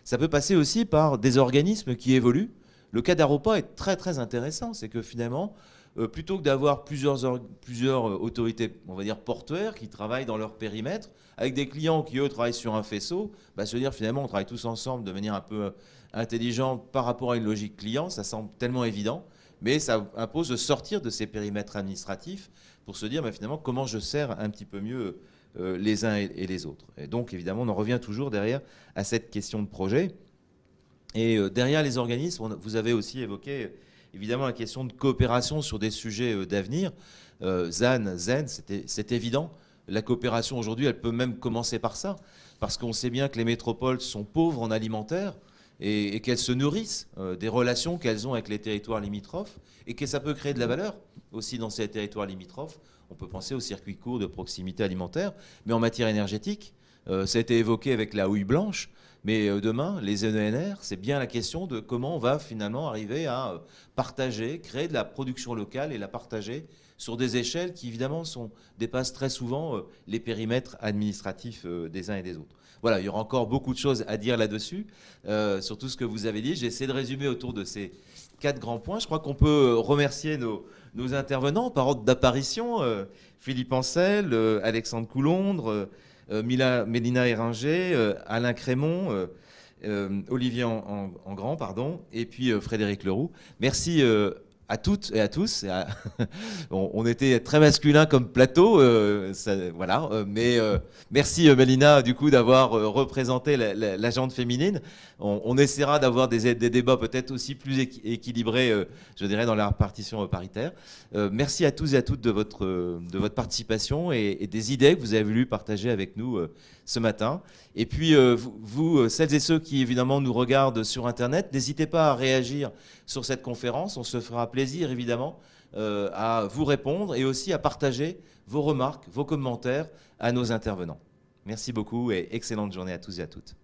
A: Ça peut passer aussi par des organismes qui évoluent. Le cas d'Aropa est très très intéressant, c'est que finalement, euh, plutôt que d'avoir plusieurs, euh, autorités, on va dire portuaires, qui travaillent dans leur périmètre, avec des clients qui, eux, travaillent sur un faisceau, bah, se dire finalement, on travaille tous ensemble de manière un peu euh, intelligente par rapport à une logique client, ça semble tellement évident, mais ça impose de sortir de ces périmètres administratifs pour se dire bah, finalement comment je sers un petit peu mieux euh, les uns et, les autres. Et donc, évidemment, on en revient toujours derrière à cette question de projet. Et euh, derrière les organismes, vous avez aussi évoqué évidemment la question de coopération sur des sujets euh, d'avenir. ZAN, ZEN, c'est évident. La coopération aujourd'hui, elle peut même commencer par ça, parce qu'on sait bien que les métropoles sont pauvres en alimentaire et, qu'elles se nourrissent des relations qu'elles ont avec les territoires limitrophes et que ça peut créer de la valeur aussi dans ces territoires limitrophes. On peut penser aux circuits courts de proximité alimentaire, mais en matière énergétique, euh, ça a été évoqué avec la houille blanche, mais euh, demain, les ENR, c'est bien la question de comment on va finalement arriver à euh, partager, créer de la production locale et la partager sur des échelles qui évidemment sont, dépassent très souvent les périmètres administratifs des uns et des autres. Voilà, il y aura encore beaucoup de choses à dire là-dessus, sur tout ce que vous avez dit. J'ai essayé de résumer autour de ces quatre grands points. Je crois qu'on peut remercier nos, nos intervenants par ordre d'apparition. Euh, Philippe Ancel, euh, Alexandre Coulondre, euh, Mélina Eringer, Alain Crémont, Olivier en, Grand, pardon, et puis Frédéric Leroux. Merci à toutes et à tous. on, était très masculin comme plateau, euh, voilà. Euh, mais euh, merci Mélina du coup d'avoir représenté la, la, féminine. On, essaiera d'avoir des, débats peut-être aussi plus équilibrés, je dirais, dans la répartition paritaire. merci à tous et à toutes de votre, de votre participation et, et, des idées que vous avez voulu partager avec nous ce matin. Et puis, euh, vous, euh, celles et ceux qui évidemment nous regardent sur Internet, n'hésitez pas à réagir sur cette conférence. On se fera plaisir évidemment euh, à vous répondre et aussi à partager vos remarques, vos commentaires à nos intervenants. Merci beaucoup et excellente journée à tous et à toutes.